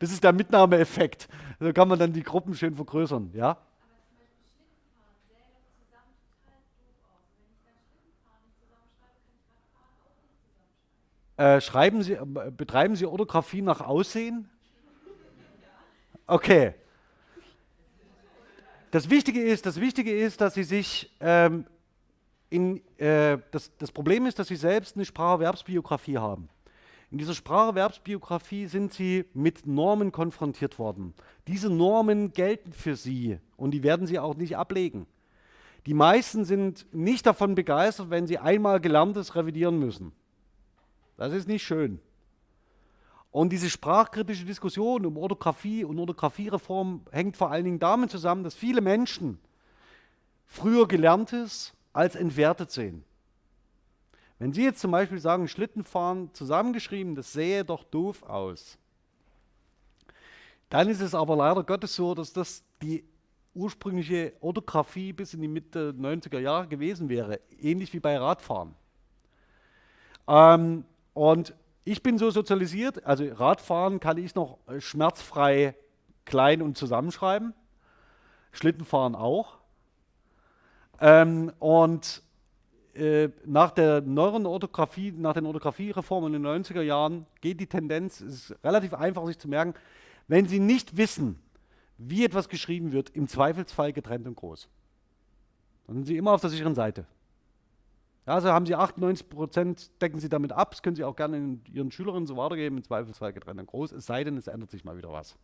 das ist der Mitnahmeeffekt. So kann man dann die Gruppen schön vergrößern, ja? Äh, schreiben Sie, äh, betreiben Sie Orthographie nach Aussehen? Okay. Das Wichtige ist, das Wichtige ist, dass Sie sich ähm, in, äh, das, das Problem ist, dass Sie selbst eine Spracherwerbsbiografie haben. In dieser Spracherwerbsbiografie sind Sie mit Normen konfrontiert worden. Diese Normen gelten für Sie und die werden Sie auch nicht ablegen. Die meisten sind nicht davon begeistert, wenn sie einmal Gelerntes revidieren müssen. Das ist nicht schön. Und diese sprachkritische Diskussion um Orthographie und Orthografiereform hängt vor allen Dingen damit zusammen, dass viele Menschen früher Gelerntes als entwertet sehen. Wenn Sie jetzt zum Beispiel sagen, Schlittenfahren zusammengeschrieben, das sähe doch doof aus, dann ist es aber leider Gottes so, dass das die ursprüngliche Orthographie bis in die Mitte 90er Jahre gewesen wäre, ähnlich wie bei Radfahren. Ähm, und ich bin so sozialisiert, also Radfahren kann ich noch schmerzfrei klein und zusammenschreiben, Schlittenfahren auch. Ähm, und äh, nach der neueren Orthographie, nach den Orthografiereformen in den 90er Jahren geht die Tendenz, es ist relativ einfach sich zu merken, wenn Sie nicht wissen, wie etwas geschrieben wird, im Zweifelsfall getrennt und groß. Dann sind Sie immer auf der sicheren Seite. Ja, also haben Sie 98 Prozent, decken Sie damit ab. Das können Sie auch gerne Ihren Schülerinnen so weitergeben, im Zweifelsfall getrennt und groß, es sei denn, es ändert sich mal wieder was.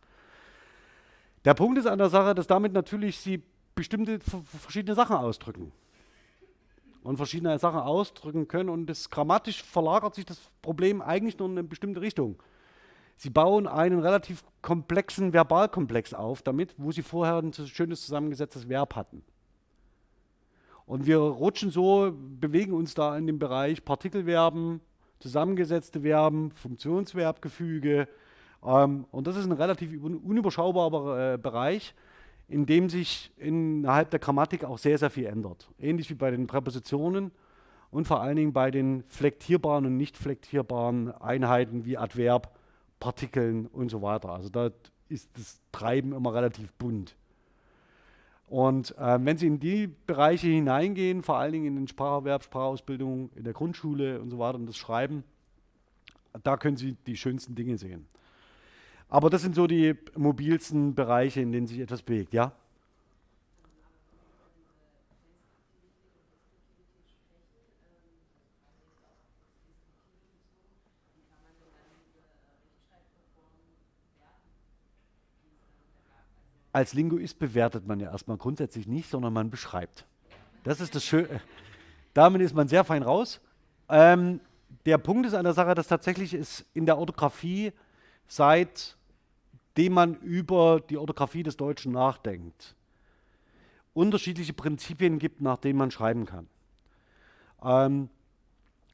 Der Punkt ist an der Sache, dass damit natürlich Sie bestimmte verschiedene Sachen ausdrücken. Und verschiedene Sachen ausdrücken können. Und das grammatisch verlagert sich das Problem eigentlich nur in eine bestimmte Richtung. Sie bauen einen relativ komplexen Verbalkomplex auf damit, wo Sie vorher ein schönes zusammengesetztes Verb hatten. Und wir rutschen so, bewegen uns da in dem Bereich Partikelverben, zusammengesetzte Verben, Funktionsverbgefüge. Ähm, und das ist ein relativ unüberschaubarer äh, Bereich, in dem sich innerhalb der Grammatik auch sehr, sehr viel ändert. Ähnlich wie bei den Präpositionen und vor allen Dingen bei den flektierbaren und nicht flektierbaren Einheiten wie Adverb, Partikeln und so weiter. Also da ist das Treiben immer relativ bunt. Und äh, wenn Sie in die Bereiche hineingehen, vor allen Dingen in den Spracherwerb, Sprachausbildung, in der Grundschule und so weiter und das Schreiben, da können Sie die schönsten Dinge sehen. Aber das sind so die mobilsten Bereiche, in denen sich etwas bewegt, ja? als Linguist bewertet man ja erstmal grundsätzlich nicht, sondern man beschreibt. Das ist das Schöne. Damit ist man sehr fein raus. Ähm, der Punkt ist an der Sache, dass tatsächlich es in der Orthographie, seitdem man über die Orthographie des Deutschen nachdenkt, unterschiedliche Prinzipien gibt, nach denen man schreiben kann. Ähm,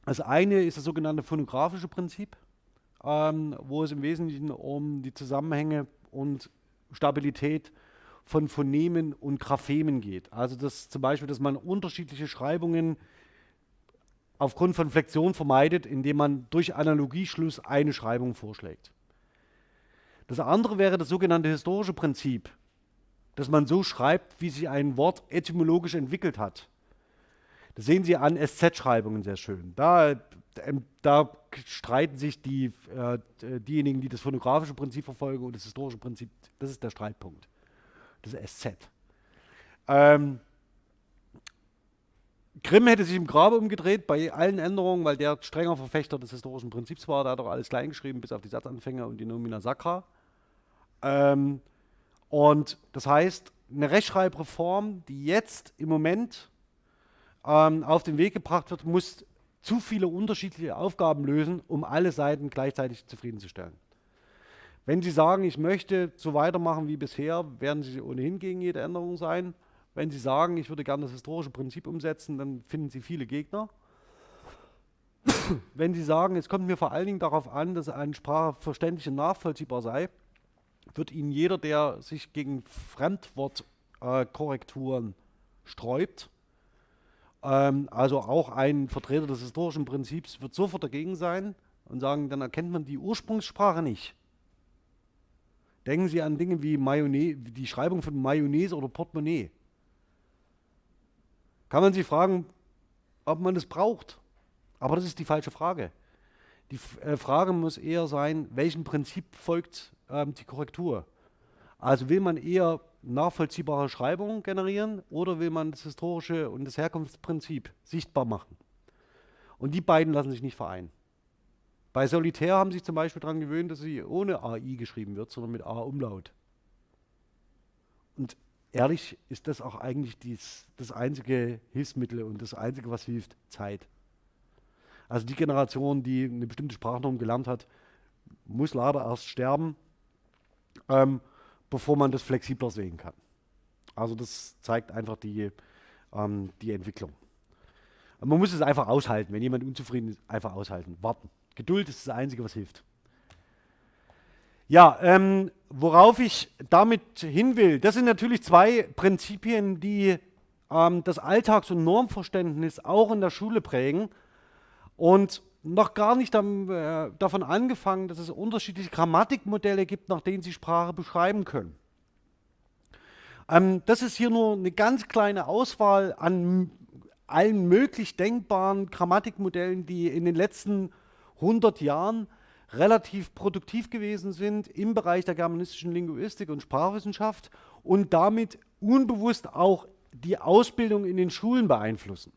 das eine ist das sogenannte phonographische Prinzip, ähm, wo es im Wesentlichen um die Zusammenhänge und Stabilität von Phonemen und Graphemen geht. Also dass zum Beispiel, dass man unterschiedliche Schreibungen aufgrund von Flexion vermeidet, indem man durch Analogieschluss eine Schreibung vorschlägt. Das andere wäre das sogenannte historische Prinzip, dass man so schreibt, wie sich ein Wort etymologisch entwickelt hat. Das sehen Sie an SZ-Schreibungen sehr schön. Da, ähm, da streiten sich die, äh, diejenigen, die das phonographische Prinzip verfolgen und das historische Prinzip. Das ist der Streitpunkt. Das ist SZ. Ähm, Grimm hätte sich im Grabe umgedreht bei allen Änderungen, weil der strenger Verfechter des historischen Prinzips war. Da hat er alles kleingeschrieben, bis auf die Satzanfänger und die Nomina Sacra. Ähm, und das heißt, eine Rechtschreibreform, die jetzt im Moment ähm, auf den Weg gebracht wird, muss zu viele unterschiedliche Aufgaben lösen, um alle Seiten gleichzeitig zufriedenzustellen. Wenn Sie sagen, ich möchte so weitermachen wie bisher, werden Sie ohnehin gegen jede Änderung sein. Wenn Sie sagen, ich würde gerne das historische Prinzip umsetzen, dann finden Sie viele Gegner. Wenn Sie sagen, es kommt mir vor allen Dingen darauf an, dass eine Sprache verständlich und nachvollziehbar sei, wird Ihnen jeder, der sich gegen Fremdwortkorrekturen sträubt, Ähm, also auch ein Vertreter des historischen Prinzips wird sofort dagegen sein und sagen, dann erkennt man die Ursprungssprache nicht. Denken Sie an Dinge wie Mayonnaise, die Schreibung von Mayonnaise oder Portemonnaie. Kann man sich fragen, ob man das braucht? Aber das ist die falsche Frage. Die äh, Frage muss eher sein, welchem Prinzip folgt ähm, die Korrektur? Also will man eher nachvollziehbare Schreibungen generieren oder will man das historische und das Herkunftsprinzip sichtbar machen? Und die beiden lassen sich nicht vereinen. Bei Solitär haben sie sich zum Beispiel daran gewöhnt, dass sie ohne AI geschrieben wird, sondern mit A-Umlaut. Und ehrlich ist das auch eigentlich dies, das einzige Hilfsmittel und das einzige, was hilft, Zeit. Also die Generation, die eine bestimmte Sprachnorm gelernt hat, muss leider erst sterben, ähm, bevor man das flexibler sehen kann. Also das zeigt einfach die, ähm, die Entwicklung. man muss es einfach aushalten. Wenn jemand unzufrieden ist, einfach aushalten, warten. Geduld ist das Einzige, was hilft. Ja, ähm, worauf ich damit hin will, das sind natürlich zwei Prinzipien, die ähm, das Alltags- und Normverständnis auch in der Schule prägen. Und noch gar nicht am, äh, davon angefangen, dass es unterschiedliche Grammatikmodelle gibt, nach denen Sie Sprache beschreiben können. Ähm, das ist hier nur eine ganz kleine Auswahl an allen möglich denkbaren Grammatikmodellen, die in den letzten 100 Jahren relativ produktiv gewesen sind im Bereich der germanistischen Linguistik und Sprachwissenschaft und damit unbewusst auch die Ausbildung in den Schulen beeinflussen.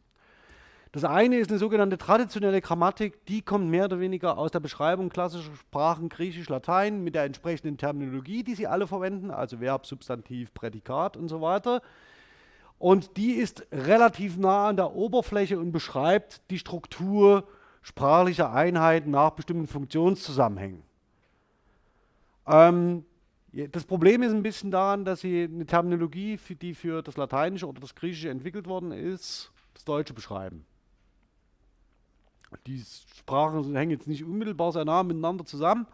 Das eine ist eine sogenannte traditionelle Grammatik, die kommt mehr oder weniger aus der Beschreibung klassischer Sprachen Griechisch, Latein mit der entsprechenden Terminologie, die sie alle verwenden, also Verb, Substantiv, Prädikat und so weiter. Und die ist relativ nah an der Oberfläche und beschreibt die Struktur sprachliche Einheiten nach bestimmten Funktionszusammenhängen. Ähm, das Problem ist ein bisschen daran, dass sie eine Terminologie, die für das Lateinische oder das Griechische entwickelt worden ist, das Deutsche beschreiben. Die Sprachen hängen jetzt nicht unmittelbar sehr nah miteinander zusammen.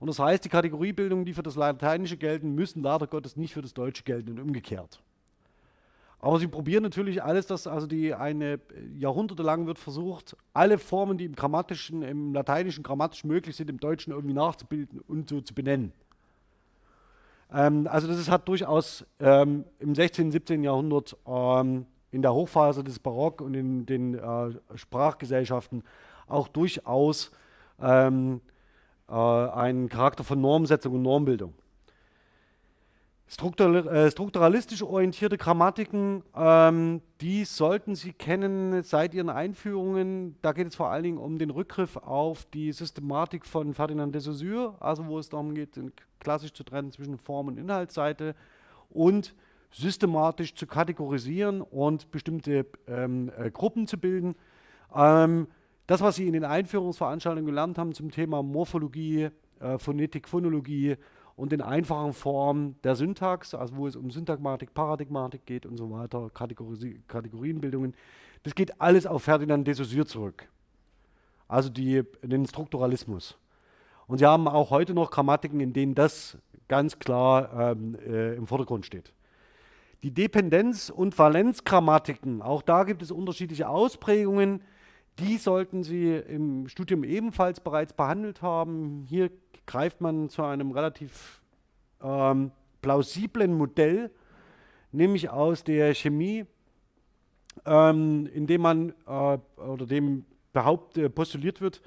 Und das heißt, die Kategoriebildungen, die für das Lateinische gelten, müssen leider Gottes nicht für das Deutsche gelten und umgekehrt. Aber sie probieren natürlich alles, dass also die eine Jahrhunderte lang wird versucht, alle Formen, die im grammatischen, im lateinischen grammatisch möglich sind, im Deutschen irgendwie nachzubilden und so zu benennen. Ähm, also das ist, hat durchaus ähm, im 16., 17. Jahrhundert ähm, in der Hochphase des Barock und in den äh, Sprachgesellschaften auch durchaus ähm, äh, einen Charakter von Normsetzung und Normbildung. Äh, strukturalistisch orientierte Grammatiken, ähm, die sollten Sie kennen seit Ihren Einführungen. Da geht es vor allen Dingen um den Rückgriff auf die Systematik von Ferdinand de Saussure, also wo es darum geht, klassisch zu trennen zwischen Form- und Inhaltsseite und systematisch zu kategorisieren und bestimmte ähm, äh, Gruppen zu bilden. Ähm, das, was Sie in den Einführungsveranstaltungen gelernt haben zum Thema Morphologie, äh, Phonetik, Phonologie, und in einfachen Formen der Syntax, also wo es um Syntagmatik, Paradigmatik geht und so weiter, Kategori Kategorienbildungen. Das geht alles auf Ferdinand de Saussure zurück. Also die, den Strukturalismus. Und Sie haben auch heute noch Grammatiken, in denen das ganz klar ähm, äh, im Vordergrund steht. Die Dependenz- und Valenzgrammatiken, auch da gibt es unterschiedliche Ausprägungen. Die sollten Sie im Studium ebenfalls bereits behandelt haben. Hier greift man zu einem relativ ähm, plausiblen Modell, nämlich aus der Chemie, ähm, in dem man äh, oder dem behauptet, postuliert wird,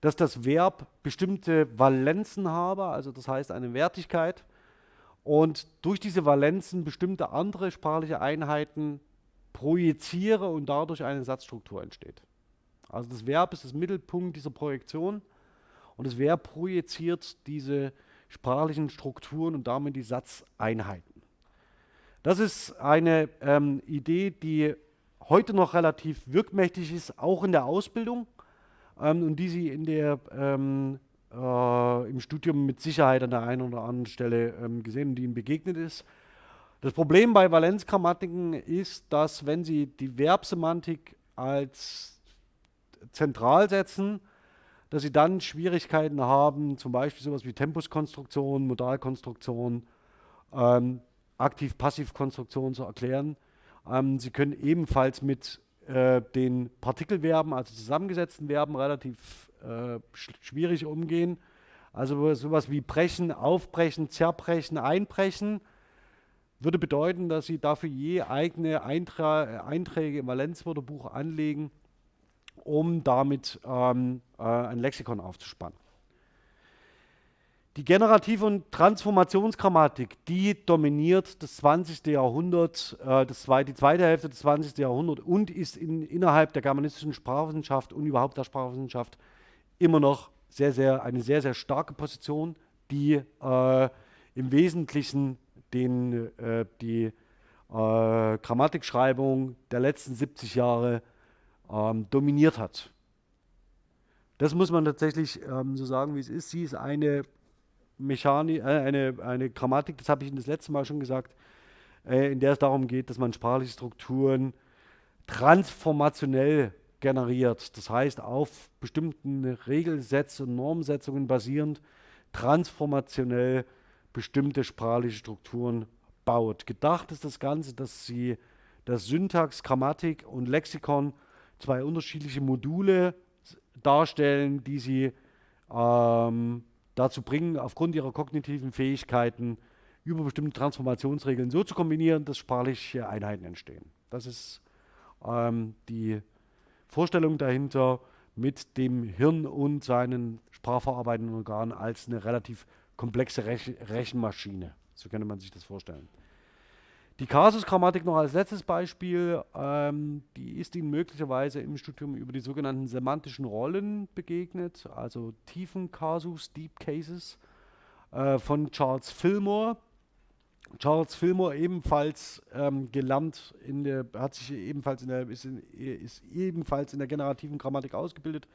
dass das Verb bestimmte Valenzen habe, also das heißt eine Wertigkeit, und durch diese Valenzen bestimmte andere sprachliche Einheiten projiziere und dadurch eine Satzstruktur entsteht. Also das Verb ist das Mittelpunkt dieser Projektion und das Verb projiziert diese sprachlichen Strukturen und damit die Satzeinheiten. Das ist eine ähm, Idee, die heute noch relativ wirkmächtig ist, auch in der Ausbildung ähm, und die Sie in der, ähm, äh, im Studium mit Sicherheit an der einen oder anderen Stelle ähm, gesehen und die Ihnen begegnet ist. Das Problem bei Valenzgrammatiken ist, dass wenn Sie die Verbsemantik als zentral setzen, dass sie dann Schwierigkeiten haben, zum Beispiel sowas wie Tempuskonstruktion, Modalkonstruktion, ähm, Aktiv-Passiv-Konstruktion zu erklären. Ähm, sie können ebenfalls mit äh, den Partikelverben, also zusammengesetzten Verben, relativ äh, sch schwierig umgehen. Also sowas wie brechen, aufbrechen, zerbrechen, einbrechen würde bedeuten, dass Sie dafür je eigene Eintra Einträge im Valenzwörterbuch anlegen, um damit ähm, äh, ein Lexikon aufzuspannen. Die generative und Transformationsgrammatik, die dominiert das 20. Jahrhundert, äh, das zwei, die zweite Hälfte des 20. Jahrhunderts und ist in, innerhalb der germanistischen Sprachwissenschaft und überhaupt der Sprachwissenschaft immer noch sehr, sehr, eine sehr, sehr starke Position, die äh, im Wesentlichen den, äh, die äh, Grammatikschreibung der letzten 70 Jahre ähm, dominiert hat. Das muss man tatsächlich ähm, so sagen, wie es ist. Sie ist eine Mechanik, äh, eine, eine Grammatik, das habe ich Ihnen das letzte Mal schon gesagt, äh, in der es darum geht, dass man sprachliche Strukturen transformationell generiert. Das heißt, auf bestimmten Regelsätzen und Normsetzungen basierend transformationell bestimmte sprachliche Strukturen baut. Gedacht ist das Ganze, dass sie das Syntax, Grammatik und Lexikon zwei unterschiedliche Module darstellen, die sie ähm, dazu bringen, aufgrund ihrer kognitiven Fähigkeiten über bestimmte Transformationsregeln so zu kombinieren, dass sprachliche Einheiten entstehen. Das ist ähm, die Vorstellung dahinter mit dem Hirn und seinen sprachverarbeitenden Organen als eine relativ komplexe Rech Rechenmaschine. So könnte man sich das vorstellen. Die Kasusgrammatik noch als letztes Beispiel, ähm, die ist Ihnen möglicherweise im Studium über die sogenannten semantischen Rollen begegnet, also tiefen Kasus, Deep Cases äh, von Charles Fillmore. Charles Fillmore ebenfalls ähm, gelernt, in der, hat sich ebenfalls in der, ist, in, ist ebenfalls in der generativen Grammatik ausgebildet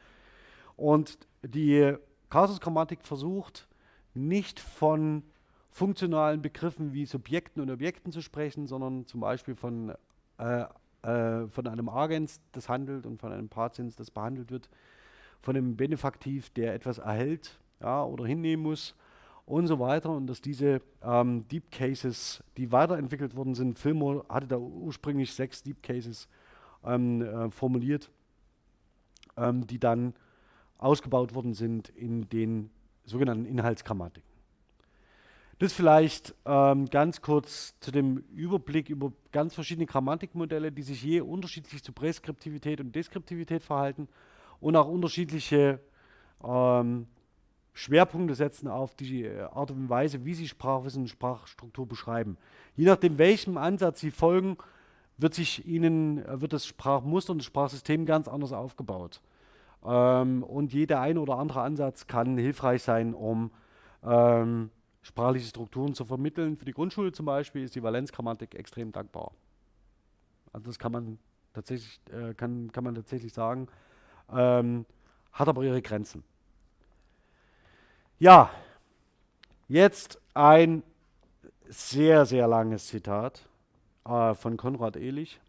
und die Kasusgrammatik versucht nicht von funktionalen Begriffen wie Subjekten und Objekten zu sprechen, sondern zum Beispiel von, äh, äh, von einem Agens, das handelt, und von einem Patiens, das behandelt wird, von einem Benefaktiv, der etwas erhält ja, oder hinnehmen muss und so weiter. Und dass diese ähm, Deep Cases, die weiterentwickelt worden sind, Fillmore hatte da ursprünglich sechs Deep Cases ähm, äh, formuliert, ähm, die dann ausgebaut worden sind in den sogenannten Inhaltsgrammatiken. Das vielleicht ähm, ganz kurz zu dem Überblick über ganz verschiedene Grammatikmodelle, die sich je unterschiedlich zu Präskriptivität und Deskriptivität verhalten und auch unterschiedliche ähm, Schwerpunkte setzen auf die äh, Art und Weise, wie sie Sprachwissen und Sprachstruktur beschreiben. Je nachdem, welchem Ansatz sie folgen, wird sich ihnen, äh, wird das Sprachmuster und das Sprachsystem ganz anders aufgebaut. Ähm, und jeder ein oder andere Ansatz kann hilfreich sein, um ähm, sprachliche Strukturen zu vermitteln. Für die Grundschule zum Beispiel ist die Valenzgrammatik extrem dankbar. Also das kann man tatsächlich, äh, kann, kann man tatsächlich sagen, ähm, hat aber ihre Grenzen. Ja, jetzt ein sehr, sehr langes Zitat äh, von Konrad Ehlich.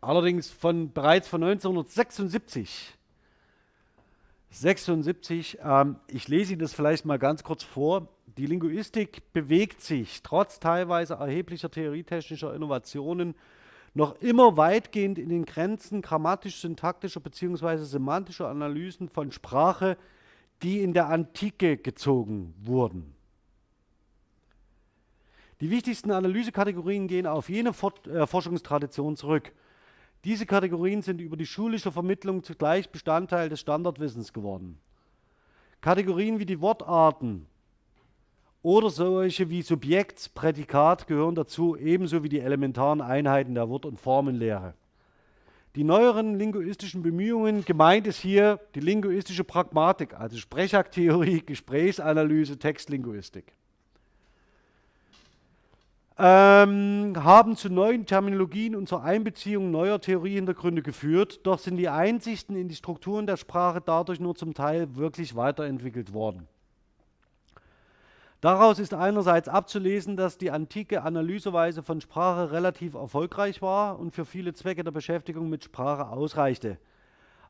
Allerdings von, bereits von 1976. 76, ähm, ich lese Ihnen das vielleicht mal ganz kurz vor. Die Linguistik bewegt sich trotz teilweise erheblicher theorietechnischer Innovationen noch immer weitgehend in den Grenzen grammatisch-syntaktischer bzw. semantischer Analysen von Sprache, die in der Antike gezogen wurden. Die wichtigsten Analysekategorien gehen auf jene äh, Forschungstradition zurück. Diese Kategorien sind über die schulische Vermittlung zugleich Bestandteil des Standardwissens geworden. Kategorien wie die Wortarten oder solche wie Subjekt, Prädikat gehören dazu, ebenso wie die elementaren Einheiten der Wort- und Formenlehre. Die neueren linguistischen Bemühungen, gemeint ist hier die linguistische Pragmatik, also Sprechaktheorie, Gesprächsanalyse, Textlinguistik ähm, haben zu neuen Terminologien und zur Einbeziehung neuer Theoriehintergründe geführt, doch sind die Einsichten in die Strukturen der Sprache dadurch nur zum Teil wirklich weiterentwickelt worden. Daraus ist einerseits abzulesen, dass die antike Analyseweise von Sprache relativ erfolgreich war und für viele Zwecke der Beschäftigung mit Sprache ausreichte.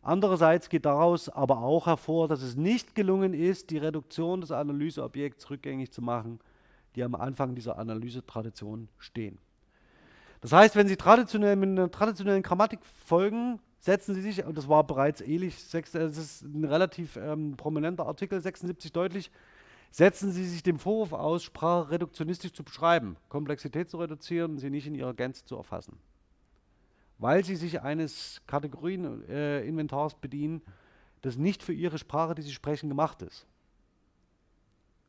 Andererseits geht daraus aber auch hervor, dass es nicht gelungen ist, die Reduktion des Analyseobjekts rückgängig zu machen – die am Anfang dieser Analysetradition stehen. Das heißt, wenn Sie traditionell mit einer traditionellen Grammatik folgen, setzen Sie sich, und das war bereits ähnlich, das ist ein relativ ähm, prominenter Artikel, 76 deutlich, setzen Sie sich dem Vorwurf aus, Sprache reduktionistisch zu beschreiben, Komplexität zu reduzieren und sie nicht in ihrer Gänze zu erfassen. Weil Sie sich eines Kategorieninventars äh, bedienen, das nicht für Ihre Sprache, die Sie sprechen, gemacht ist.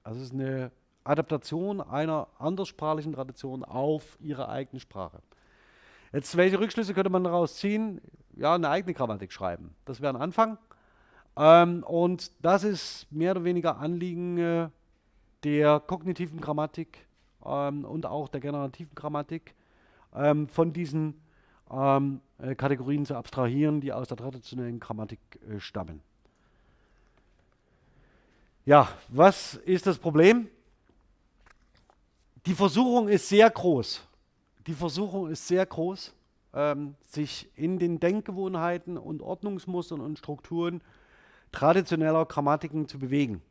Also es ist eine Adaptation einer anderssprachlichen Tradition auf Ihre eigene Sprache. Jetzt, welche Rückschlüsse könnte man daraus ziehen? Ja, eine eigene Grammatik schreiben. Das wäre ein Anfang. Ähm, und das ist mehr oder weniger Anliegen äh, der kognitiven Grammatik ähm, und auch der generativen Grammatik, ähm, von diesen ähm, äh, Kategorien zu abstrahieren, die aus der traditionellen Grammatik äh, stammen. Ja, was ist das Problem? Die Versuchung ist sehr groß. Die Versuchung ist sehr groß, ähm, sich in den Denkgewohnheiten und Ordnungsmustern und Strukturen traditioneller Grammatiken zu bewegen.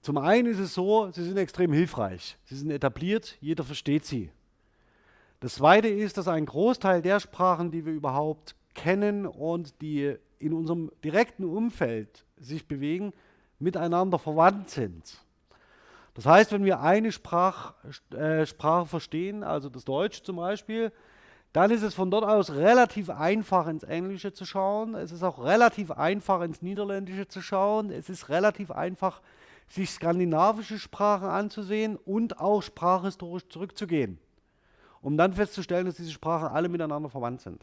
Zum einen ist es so, sie sind extrem hilfreich. Sie sind etabliert, jeder versteht sie. Das zweite ist, dass ein Großteil der Sprachen, die wir überhaupt kennen und die in unserem direkten Umfeld sich bewegen, miteinander verwandt sind. Das heißt, wenn wir eine Sprach, äh, Sprache verstehen, also das Deutsch zum Beispiel, dann ist es von dort aus relativ einfach ins Englische zu schauen. Es ist auch relativ einfach ins Niederländische zu schauen. Es ist relativ einfach, sich skandinavische Sprachen anzusehen und auch sprachhistorisch zurückzugehen, um dann festzustellen, dass diese Sprachen alle miteinander verwandt sind.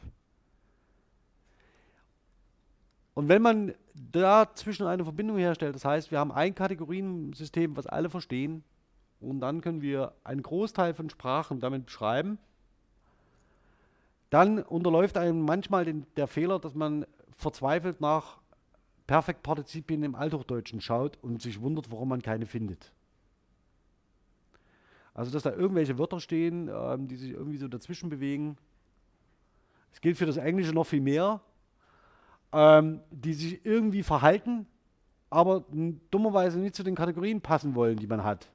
Und wenn man dazwischen eine Verbindung herstellt, das heißt, wir haben ein Kategoriensystem, was alle verstehen, und dann können wir einen Großteil von Sprachen damit beschreiben, dann unterläuft einem manchmal den, der Fehler, dass man verzweifelt nach Perfektpartizipien im Althochdeutschen schaut und sich wundert, warum man keine findet. Also, dass da irgendwelche Wörter stehen, ähm, die sich irgendwie so dazwischen bewegen. Es gilt für das Englische noch viel mehr ähm, die sich irgendwie verhalten, aber dummerweise nicht zu den Kategorien passen wollen, die man hat.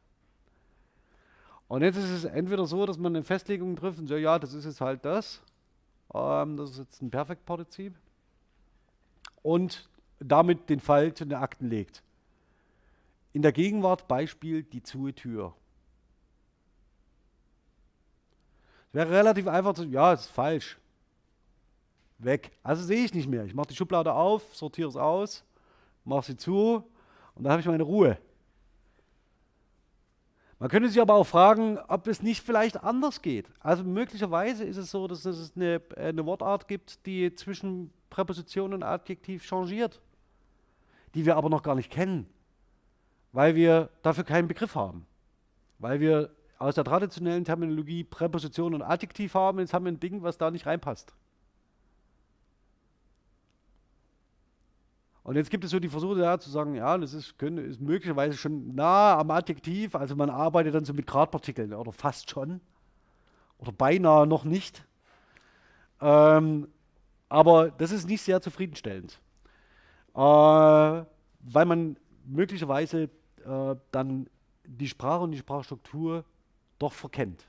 Und jetzt ist es entweder so, dass man eine Festlegung trifft und sagt, ja, das ist jetzt halt das. Ähm, das ist jetzt ein Perfektpartizip. Und damit den Fall zu den Akten legt. In der Gegenwart Beispiel die zuhe Tür. Es wäre relativ einfach zu sagen, ja, ist falsch weg. Also sehe ich nicht mehr. Ich mache die Schublade auf, sortiere es aus, mache sie zu und dann habe ich meine Ruhe. Man könnte sich aber auch fragen, ob es nicht vielleicht anders geht. Also möglicherweise ist es so, dass es eine, eine Wortart gibt, die zwischen Präposition und Adjektiv changiert, die wir aber noch gar nicht kennen, weil wir dafür keinen Begriff haben. Weil wir aus der traditionellen Terminologie Präposition und Adjektiv haben, jetzt haben wir ein Ding, was da nicht reinpasst. Und jetzt gibt es so die Versuche ja, zu sagen, ja, das ist, können, ist möglicherweise schon nah am Adjektiv, also man arbeitet dann so mit Gradpartikeln oder fast schon oder beinahe noch nicht. Ähm, aber das ist nicht sehr zufriedenstellend, äh, weil man möglicherweise äh, dann die Sprache und die Sprachstruktur doch verkennt.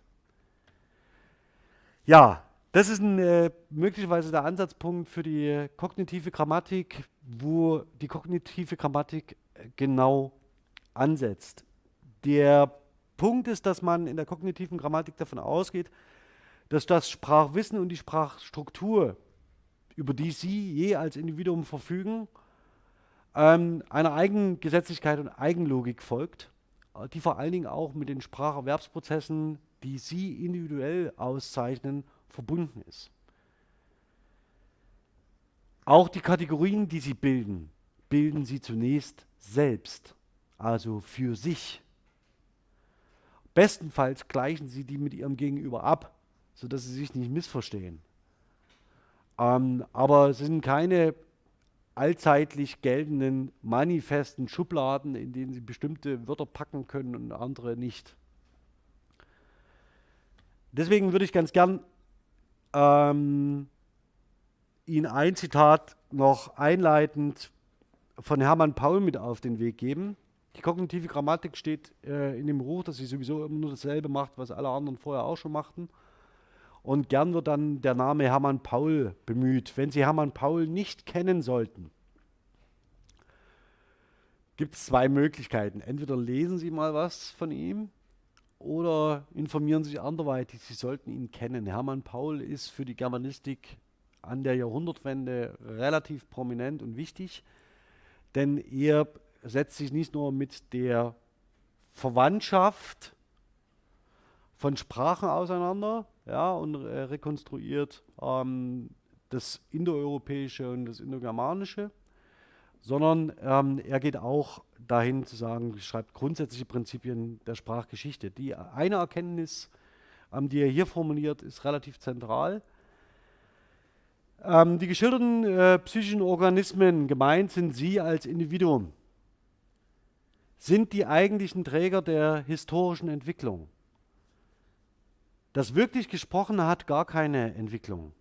Ja, das ist ein, äh, möglicherweise der Ansatzpunkt für die kognitive Grammatik, wo die kognitive Grammatik äh, genau ansetzt. Der Punkt ist, dass man in der kognitiven Grammatik davon ausgeht, dass das Sprachwissen und die Sprachstruktur, über die Sie je als Individuum verfügen, ähm, einer Eigengesetzlichkeit und Eigenlogik folgt, die vor allen Dingen auch mit den Spracherwerbsprozessen, die Sie individuell auszeichnen, verbunden ist. Auch die Kategorien, die sie bilden, bilden sie zunächst selbst, also für sich. Bestenfalls gleichen sie die mit ihrem Gegenüber ab, sodass sie sich nicht missverstehen. Ähm, aber es sind keine allzeitlich geltenden manifesten Schubladen, in denen sie bestimmte Wörter packen können und andere nicht. Deswegen würde ich ganz gern ähm, Ihnen ein Zitat noch einleitend von Hermann Paul mit auf den Weg geben. Die kognitive Grammatik steht äh, in dem Ruch, dass sie sowieso immer nur dasselbe macht, was alle anderen vorher auch schon machten. Und gern wird dann der Name Hermann Paul bemüht. Wenn Sie Hermann Paul nicht kennen sollten, gibt es zwei Möglichkeiten. Entweder lesen Sie mal was von ihm oder informieren sich anderweitig. Sie sollten ihn kennen. Hermann Paul ist für die Germanistik an der Jahrhundertwende relativ prominent und wichtig, denn er setzt sich nicht nur mit der Verwandtschaft von Sprachen auseinander ja, und äh, rekonstruiert ähm, das Indoeuropäische und das Indogermanische, sondern ähm, er geht auch dahin zu sagen, schreibt grundsätzliche Prinzipien der Sprachgeschichte. Die eine Erkenntnis, ähm, die er hier formuliert, ist relativ zentral. Ähm, die geschilderten äh, psychischen Organismen, gemeint sind sie als Individuum, sind die eigentlichen Träger der historischen Entwicklung. Das wirklich Gesprochene hat gar keine Entwicklung.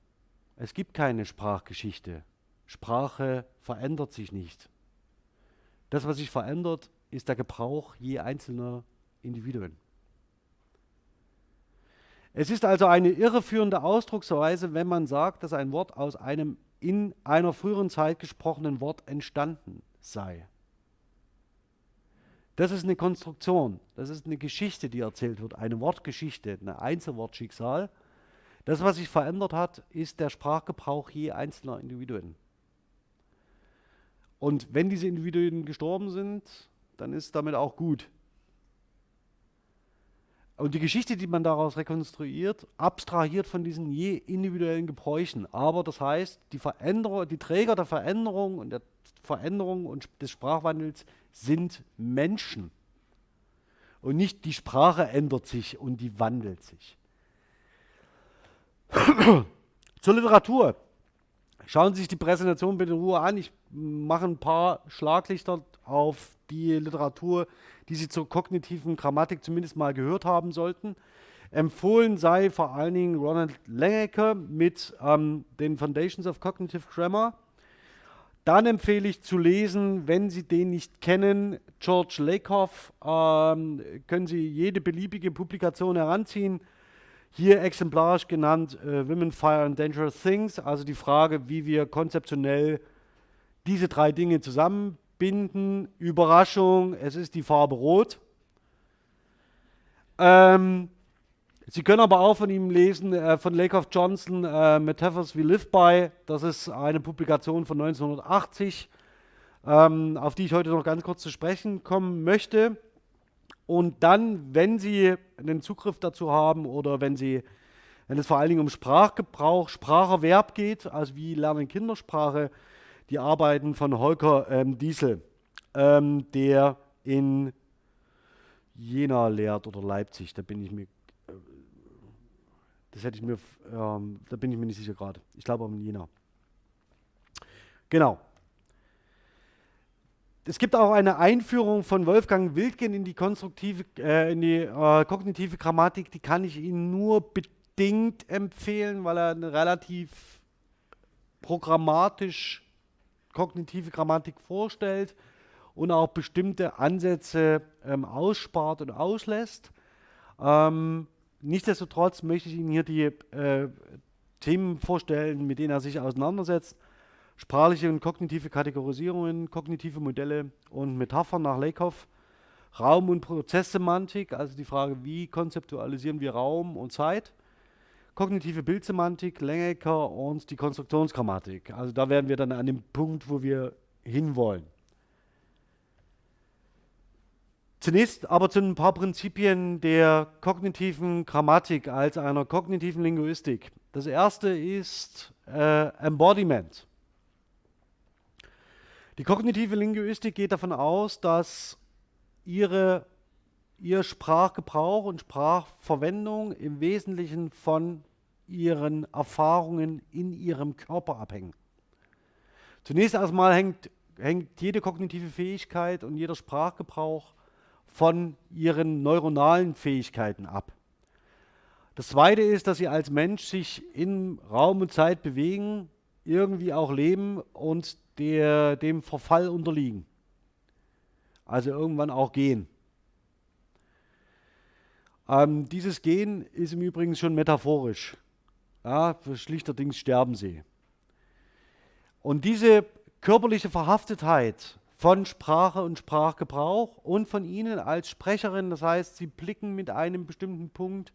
Es gibt keine Sprachgeschichte. Sprache verändert sich nicht. Das, was sich verändert, ist der Gebrauch je einzelner Individuen. Es ist also eine irreführende Ausdrucksweise, wenn man sagt, dass ein Wort aus einem in einer früheren Zeit gesprochenen Wort entstanden sei. Das ist eine Konstruktion, das ist eine Geschichte, die erzählt wird, eine Wortgeschichte, ein Einzelwortschicksal. Das, was sich verändert hat, ist der Sprachgebrauch je einzelner Individuen. Und wenn diese Individuen gestorben sind, dann ist damit auch gut. Und die Geschichte, die man daraus rekonstruiert, abstrahiert von diesen je individuellen Gebräuchen. Aber das heißt, die, Veränderung, die Träger der Veränderung und der Veränderung und des Sprachwandels sind Menschen. Und nicht die Sprache ändert sich und die wandelt sich. Zur Literatur. Schauen Sie sich die Präsentation bitte in Ruhe an. Ich mache ein paar Schlaglichter auf die Literatur, die Sie zur kognitiven Grammatik zumindest mal gehört haben sollten. Empfohlen sei vor allen Dingen Ronald Langecker mit ähm, den Foundations of Cognitive Grammar. Dann empfehle ich zu lesen, wenn Sie den nicht kennen, George Lakoff. Ähm, können Sie jede beliebige Publikation heranziehen. Hier exemplarisch genannt äh, Women, Fire and Dangerous Things, also die Frage, wie wir konzeptionell diese drei Dinge zusammen binden. Überraschung, es ist die Farbe Rot. Ähm, Sie können aber auch von ihm lesen, äh, von Lakoff Johnson, äh, Metaphors We Live By. Das ist eine Publikation von 1980, ähm, auf die ich heute noch ganz kurz zu sprechen kommen möchte. Und dann, wenn Sie einen Zugriff dazu haben oder wenn Sie, wenn es vor allen Dingen um Sprachgebrauch, Spracherwerb geht, also wie lernen Kindersprache, die Arbeiten von Holger ähm, Diesel, ähm, der in Jena lehrt oder Leipzig, da bin ich mir, äh, das hätte ich mir, ähm, da bin ich mir nicht sicher gerade. Ich glaube in Jena. Genau. Es gibt auch eine Einführung von Wolfgang Wildgen in die konstruktive, äh, in die äh, kognitive Grammatik, die kann ich Ihnen nur bedingt empfehlen, weil er eine relativ programmatisch kognitive Grammatik vorstellt und auch bestimmte Ansätze ähm, ausspart und auslässt. Ähm, nichtsdestotrotz möchte ich Ihnen hier die äh, Themen vorstellen, mit denen er sich auseinandersetzt. Sprachliche und kognitive Kategorisierungen, kognitive Modelle und Metaphern nach Lakoff. Raum- und Prozesssemantik, also die Frage, wie konzeptualisieren wir Raum und Zeit kognitive Bildsemantik, Lengecker und die Konstruktionsgrammatik. Also da werden wir dann an dem Punkt, wo wir hinwollen. Zunächst aber zu ein paar Prinzipien der kognitiven Grammatik als einer kognitiven Linguistik. Das erste ist äh, Embodiment. Die kognitive Linguistik geht davon aus, dass ihre, ihr Sprachgebrauch und Sprachverwendung im Wesentlichen von ihren Erfahrungen in ihrem Körper abhängen. Zunächst erstmal hängt, hängt jede kognitive Fähigkeit und jeder Sprachgebrauch von ihren neuronalen Fähigkeiten ab. Das Zweite ist, dass sie als Mensch sich in Raum und Zeit bewegen, irgendwie auch leben und der, dem Verfall unterliegen. Also irgendwann auch gehen. Ähm, dieses Gehen ist im Übrigen schon metaphorisch Ja, schlichterdings sterben sie. Und diese körperliche Verhaftetheit von Sprache und Sprachgebrauch und von Ihnen als Sprecherin, das heißt, Sie blicken mit einem bestimmten Punkt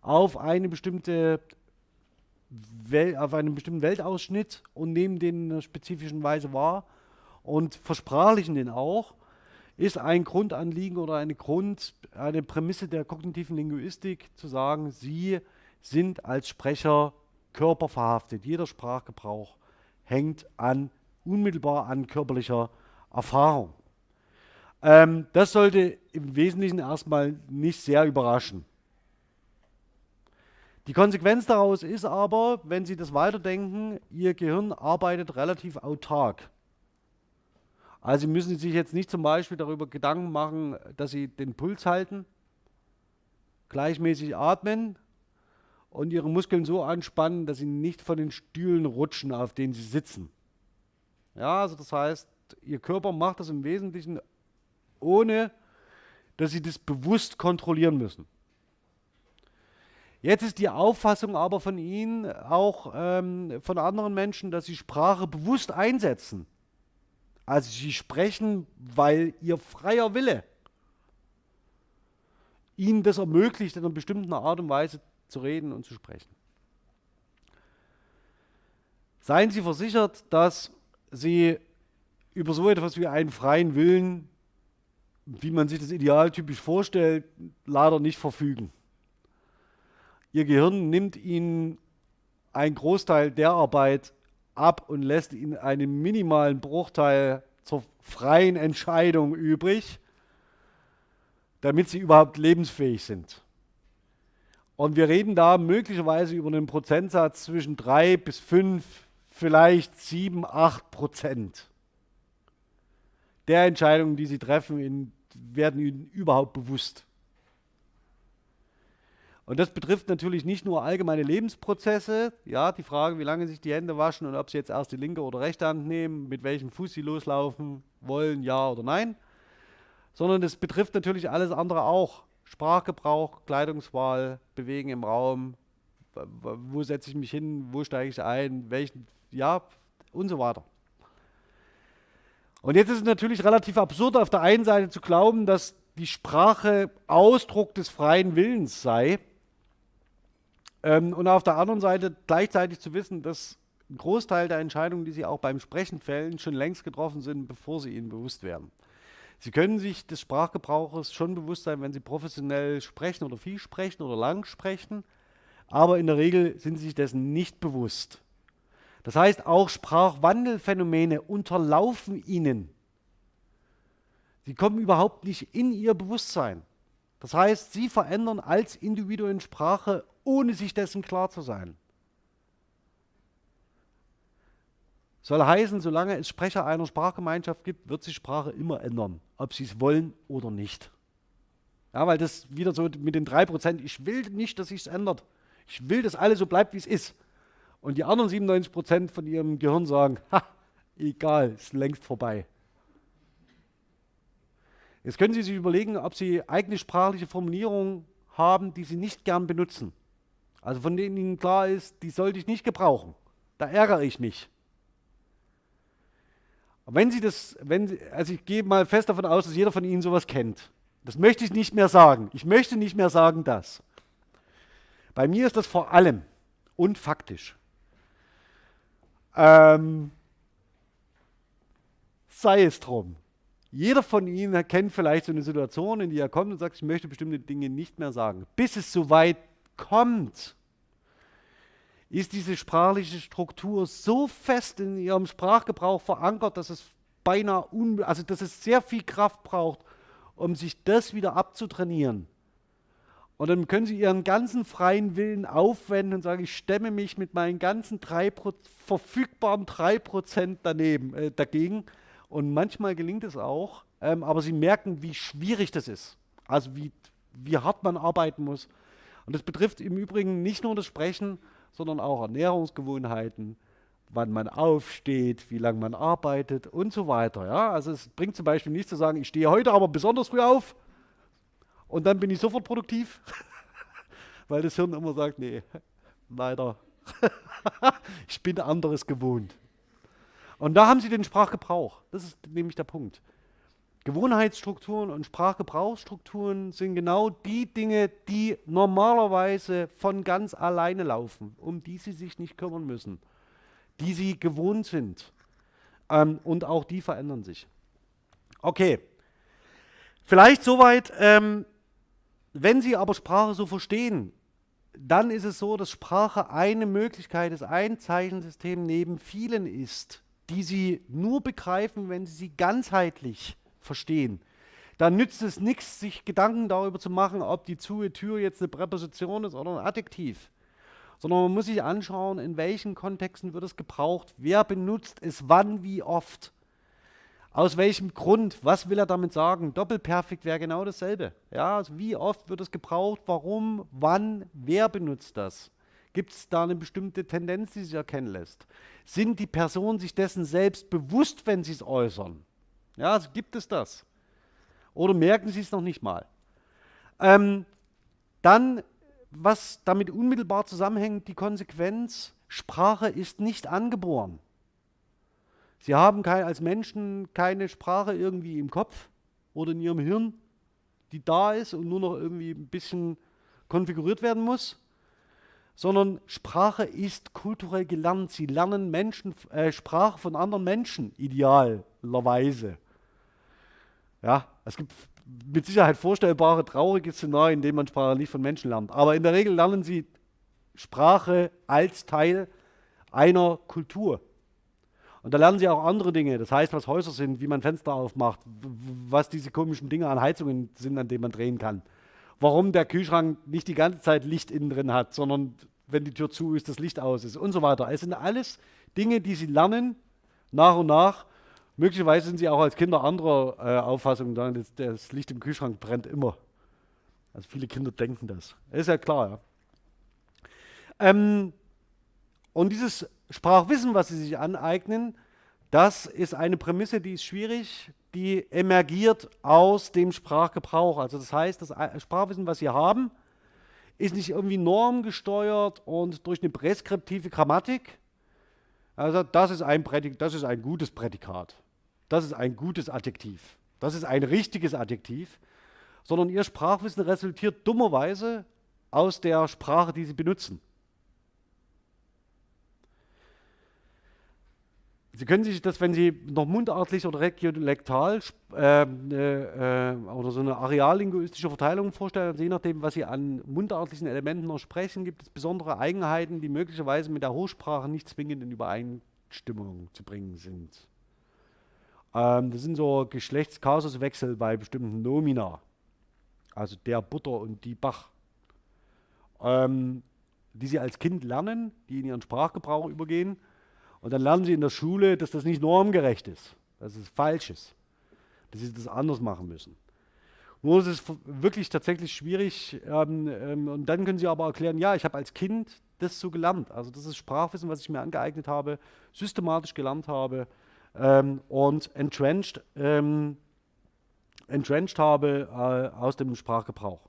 auf eine bestimmte Wel auf einen bestimmten Weltausschnitt und nehmen den in einer spezifischen Weise wahr und versprachlichen den auch, ist ein Grundanliegen oder eine Grund, eine Prämisse der kognitiven Linguistik zu sagen, Sie sind als Sprecher körperverhaftet. Jeder Sprachgebrauch hängt an, unmittelbar an körperlicher Erfahrung. Ähm, das sollte im Wesentlichen erstmal nicht sehr überraschen. Die Konsequenz daraus ist aber, wenn Sie das weiterdenken, Ihr Gehirn arbeitet relativ autark. Also Sie müssen sich jetzt nicht zum Beispiel darüber Gedanken machen, dass Sie den Puls halten, gleichmäßig atmen und Ihre Muskeln so anspannen, dass Sie nicht von den Stühlen rutschen, auf denen Sie sitzen. Ja, also das heißt, Ihr Körper macht das im Wesentlichen ohne, dass Sie das bewusst kontrollieren müssen. Jetzt ist die Auffassung aber von Ihnen, auch ähm, von anderen Menschen, dass Sie Sprache bewusst einsetzen. Also Sie sprechen, weil Ihr freier Wille Ihnen das ermöglicht, in einer bestimmten Art und Weise zu reden und zu sprechen. Seien Sie versichert, dass Sie über so etwas wie einen freien Willen, wie man sich das idealtypisch vorstellt, leider nicht verfügen. Ihr Gehirn nimmt Ihnen einen Großteil der Arbeit ab und lässt Ihnen einen minimalen Bruchteil zur freien Entscheidung übrig, damit Sie überhaupt lebensfähig sind. Und wir reden da möglicherweise über einen Prozentsatz zwischen 3 bis 5, vielleicht 7, 8 Prozent der Entscheidungen, die Sie treffen, werden Ihnen überhaupt bewusst. Und das betrifft natürlich nicht nur allgemeine Lebensprozesse, ja, die Frage, wie lange sich die Hände waschen und ob sie jetzt erst die linke oder rechte Hand nehmen, mit welchem Fuß sie loslaufen wollen, ja oder nein, sondern es betrifft natürlich alles andere auch. Sprachgebrauch, Kleidungswahl, Bewegen im Raum, wo setze ich mich hin, wo steige ich ein, welchen, ja, und so weiter. Und jetzt ist es natürlich relativ absurd, auf der einen Seite zu glauben, dass die Sprache Ausdruck des freien Willens sei ähm, und auf der anderen Seite gleichzeitig zu wissen, dass ein Großteil der Entscheidungen, die Sie auch beim Sprechen fällen, schon längst getroffen sind, bevor Sie ihnen bewusst werden. Sie können sich des Sprachgebrauches schon bewusst sein, wenn Sie professionell sprechen oder viel sprechen oder lang sprechen, aber in der Regel sind Sie sich dessen nicht bewusst. Das heißt, auch Sprachwandelphänomene unterlaufen ihnen. Sie kommen überhaupt nicht in ihr Bewusstsein. Das heißt, sie verändern als Individuen Sprache, ohne sich dessen klar zu sein. Soll heißen, solange es Sprecher einer Sprachgemeinschaft gibt, wird sich Sprache immer ändern, ob sie es wollen oder nicht. Ja, weil das wieder so mit den 3%, ich will nicht, dass sich es ändert. Ich will, dass alles so bleibt, wie es ist. Und die anderen 97 Prozent von ihrem Gehirn sagen, ha, egal, ist längst vorbei. Jetzt können Sie sich überlegen, ob Sie eigene sprachliche Formulierungen haben, die Sie nicht gern benutzen. Also von denen Ihnen klar ist, die sollte ich nicht gebrauchen. Da ärgere ich mich. Wenn Sie das, wenn Sie, also ich gehe mal fest davon aus, dass jeder von Ihnen sowas kennt. Das möchte ich nicht mehr sagen. Ich möchte nicht mehr sagen das. Bei mir ist das vor allem und faktisch ähm, sei es drum. Jeder von Ihnen kennt vielleicht so eine Situation, in die er kommt und sagt, ich möchte bestimmte Dinge nicht mehr sagen. Bis es so weit kommt, ist diese sprachliche Struktur so fest in Ihrem Sprachgebrauch verankert, dass es beinahe, also dass es sehr viel Kraft braucht, um sich das wieder abzutrainieren. Und dann können Sie Ihren ganzen freien Willen aufwenden und sagen, ich stemme mich mit meinen ganzen drei verfügbaren 3% daneben, äh, dagegen. Und manchmal gelingt es auch, ähm, aber Sie merken, wie schwierig das ist. Also wie, wie hart man arbeiten muss. Und das betrifft im Übrigen nicht nur das Sprechen, sondern auch Ernährungsgewohnheiten, wann man aufsteht, wie lange man arbeitet und so weiter. Ja? Also es bringt zum Beispiel nicht zu sagen, ich stehe heute aber besonders früh auf, und dann bin ich sofort produktiv, weil das Hirn immer sagt, nee, leider ich bin anderes gewohnt. Und da haben Sie den Sprachgebrauch. Das ist nämlich der Punkt. Gewohnheitsstrukturen und Sprachgebrauchsstrukturen sind genau die Dinge, die normalerweise von ganz alleine laufen, um die Sie sich nicht kümmern müssen, die Sie gewohnt sind. Ähm, und auch die verändern sich. Okay, vielleicht soweit. Ähm, wenn Sie aber Sprache so verstehen, dann ist es so, dass Sprache eine Möglichkeit ist, ein Zeichensystem neben vielen ist, die Sie nur begreifen, wenn Sie sie ganzheitlich verstehen. Dann nützt es nichts, sich Gedanken darüber zu machen, ob die zu Tür jetzt eine Präposition ist oder ein Adjektiv. Sondern man muss sich anschauen, in welchen Kontexten wird es gebraucht, wer benutzt es wann, wie oft. Aus welchem Grund? Was will er damit sagen? Doppelperfekt wäre genau dasselbe. Ja, also wie oft wird es gebraucht? Warum? Wann? Wer benutzt das? Gibt es da eine bestimmte Tendenz, die sich erkennen lässt? Sind die Personen sich dessen selbst bewusst, wenn sie es äußern? Ja, also gibt es das? Oder merken sie es noch nicht mal? Ähm, dann, was damit unmittelbar zusammenhängt, die Konsequenz, Sprache ist nicht angeboren. Sie haben kein, als Menschen keine Sprache irgendwie im Kopf oder in ihrem Hirn, die da ist und nur noch irgendwie ein bisschen konfiguriert werden muss, sondern Sprache ist kulturell gelernt. Sie lernen Menschen, äh, Sprache von anderen Menschen, idealerweise. Ja, es gibt mit Sicherheit vorstellbare traurige Szenarien, in denen man Sprache nicht von Menschen lernt. Aber in der Regel lernen sie Sprache als Teil einer Kultur. Und da lernen sie auch andere Dinge. Das heißt, was Häuser sind, wie man Fenster aufmacht, was diese komischen Dinge an Heizungen sind, an denen man drehen kann. Warum der Kühlschrank nicht die ganze Zeit Licht innen drin hat, sondern wenn die Tür zu ist, das Licht aus ist und so weiter. Es sind alles Dinge, die sie lernen nach und nach. Möglicherweise sind sie auch als Kinder anderer äh, Auffassung, das, das Licht im Kühlschrank brennt immer. Also viele Kinder denken das. Ist ja klar, ja. Ähm, und dieses Sprachwissen, was sie sich aneignen, das ist eine Prämisse, die ist schwierig, die emergiert aus dem Sprachgebrauch. Also das heißt, das Sprachwissen, was sie haben, ist nicht irgendwie normgesteuert und durch eine präskriptive Grammatik. Also das ist ein, Prädik das ist ein gutes Prädikat. Das ist ein gutes Adjektiv. Das ist ein richtiges Adjektiv. Sondern ihr Sprachwissen resultiert dummerweise aus der Sprache, die sie benutzen. Sie können sich das, wenn Sie noch mundartlich oder regiolektal äh, äh, oder so eine areallinguistische Verteilung vorstellen, also je nachdem, was Sie an mundartlichen Elementen noch sprechen, gibt es besondere Eigenheiten, die möglicherweise mit der Hochsprache nicht zwingend in Übereinstimmung zu bringen sind. Ähm, das sind so Geschlechtskasuswechsel bei bestimmten Nomina, also der Butter und die Bach, ähm, die Sie als Kind lernen, die in Ihren Sprachgebrauch übergehen und dann lernen sie in der Schule, dass das nicht normgerecht ist, dass es falsch ist, dass sie das anders machen müssen. Nur ist es wirklich tatsächlich schwierig. Ähm, ähm, und dann können sie aber erklären, ja, ich habe als Kind das so gelernt. Also das ist Sprachwissen, was ich mir angeeignet habe, systematisch gelernt habe ähm, und entrenched, ähm, entrenched habe äh, aus dem Sprachgebrauch.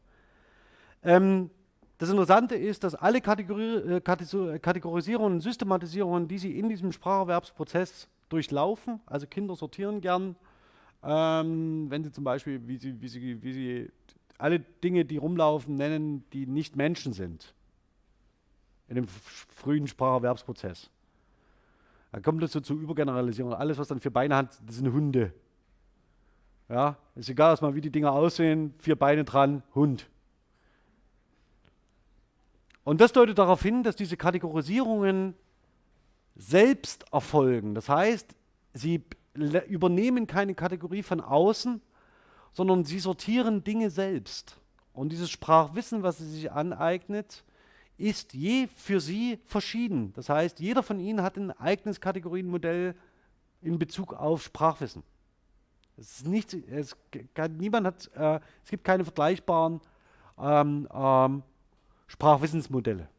Ähm, das Interessante ist, dass alle Kategori äh, Kategorisierungen und Systematisierungen, die Sie in diesem Spracherwerbsprozess durchlaufen, also Kinder sortieren gern, ähm, wenn Sie zum Beispiel, wie Sie, wie, Sie, wie Sie alle Dinge, die rumlaufen, nennen, die nicht Menschen sind, in dem frühen Spracherwerbsprozess. Dann kommt es so zur Übergeneralisierung. Alles, was dann vier Beine hat, das sind Hunde. Ja, ist egal erstmal, wie die Dinger aussehen, vier Beine dran, Hund. Und das deutet darauf hin, dass diese Kategorisierungen selbst erfolgen. Das heißt, sie übernehmen keine Kategorie von außen, sondern sie sortieren Dinge selbst. Und dieses Sprachwissen, was sie sich aneignet, ist je für sie verschieden. Das heißt, jeder von ihnen hat ein eigenes Kategorienmodell in Bezug auf Sprachwissen. Es, nicht, es, niemand hat, äh, es gibt keine vergleichbaren ähm, ähm, Sprachwissensmodelle.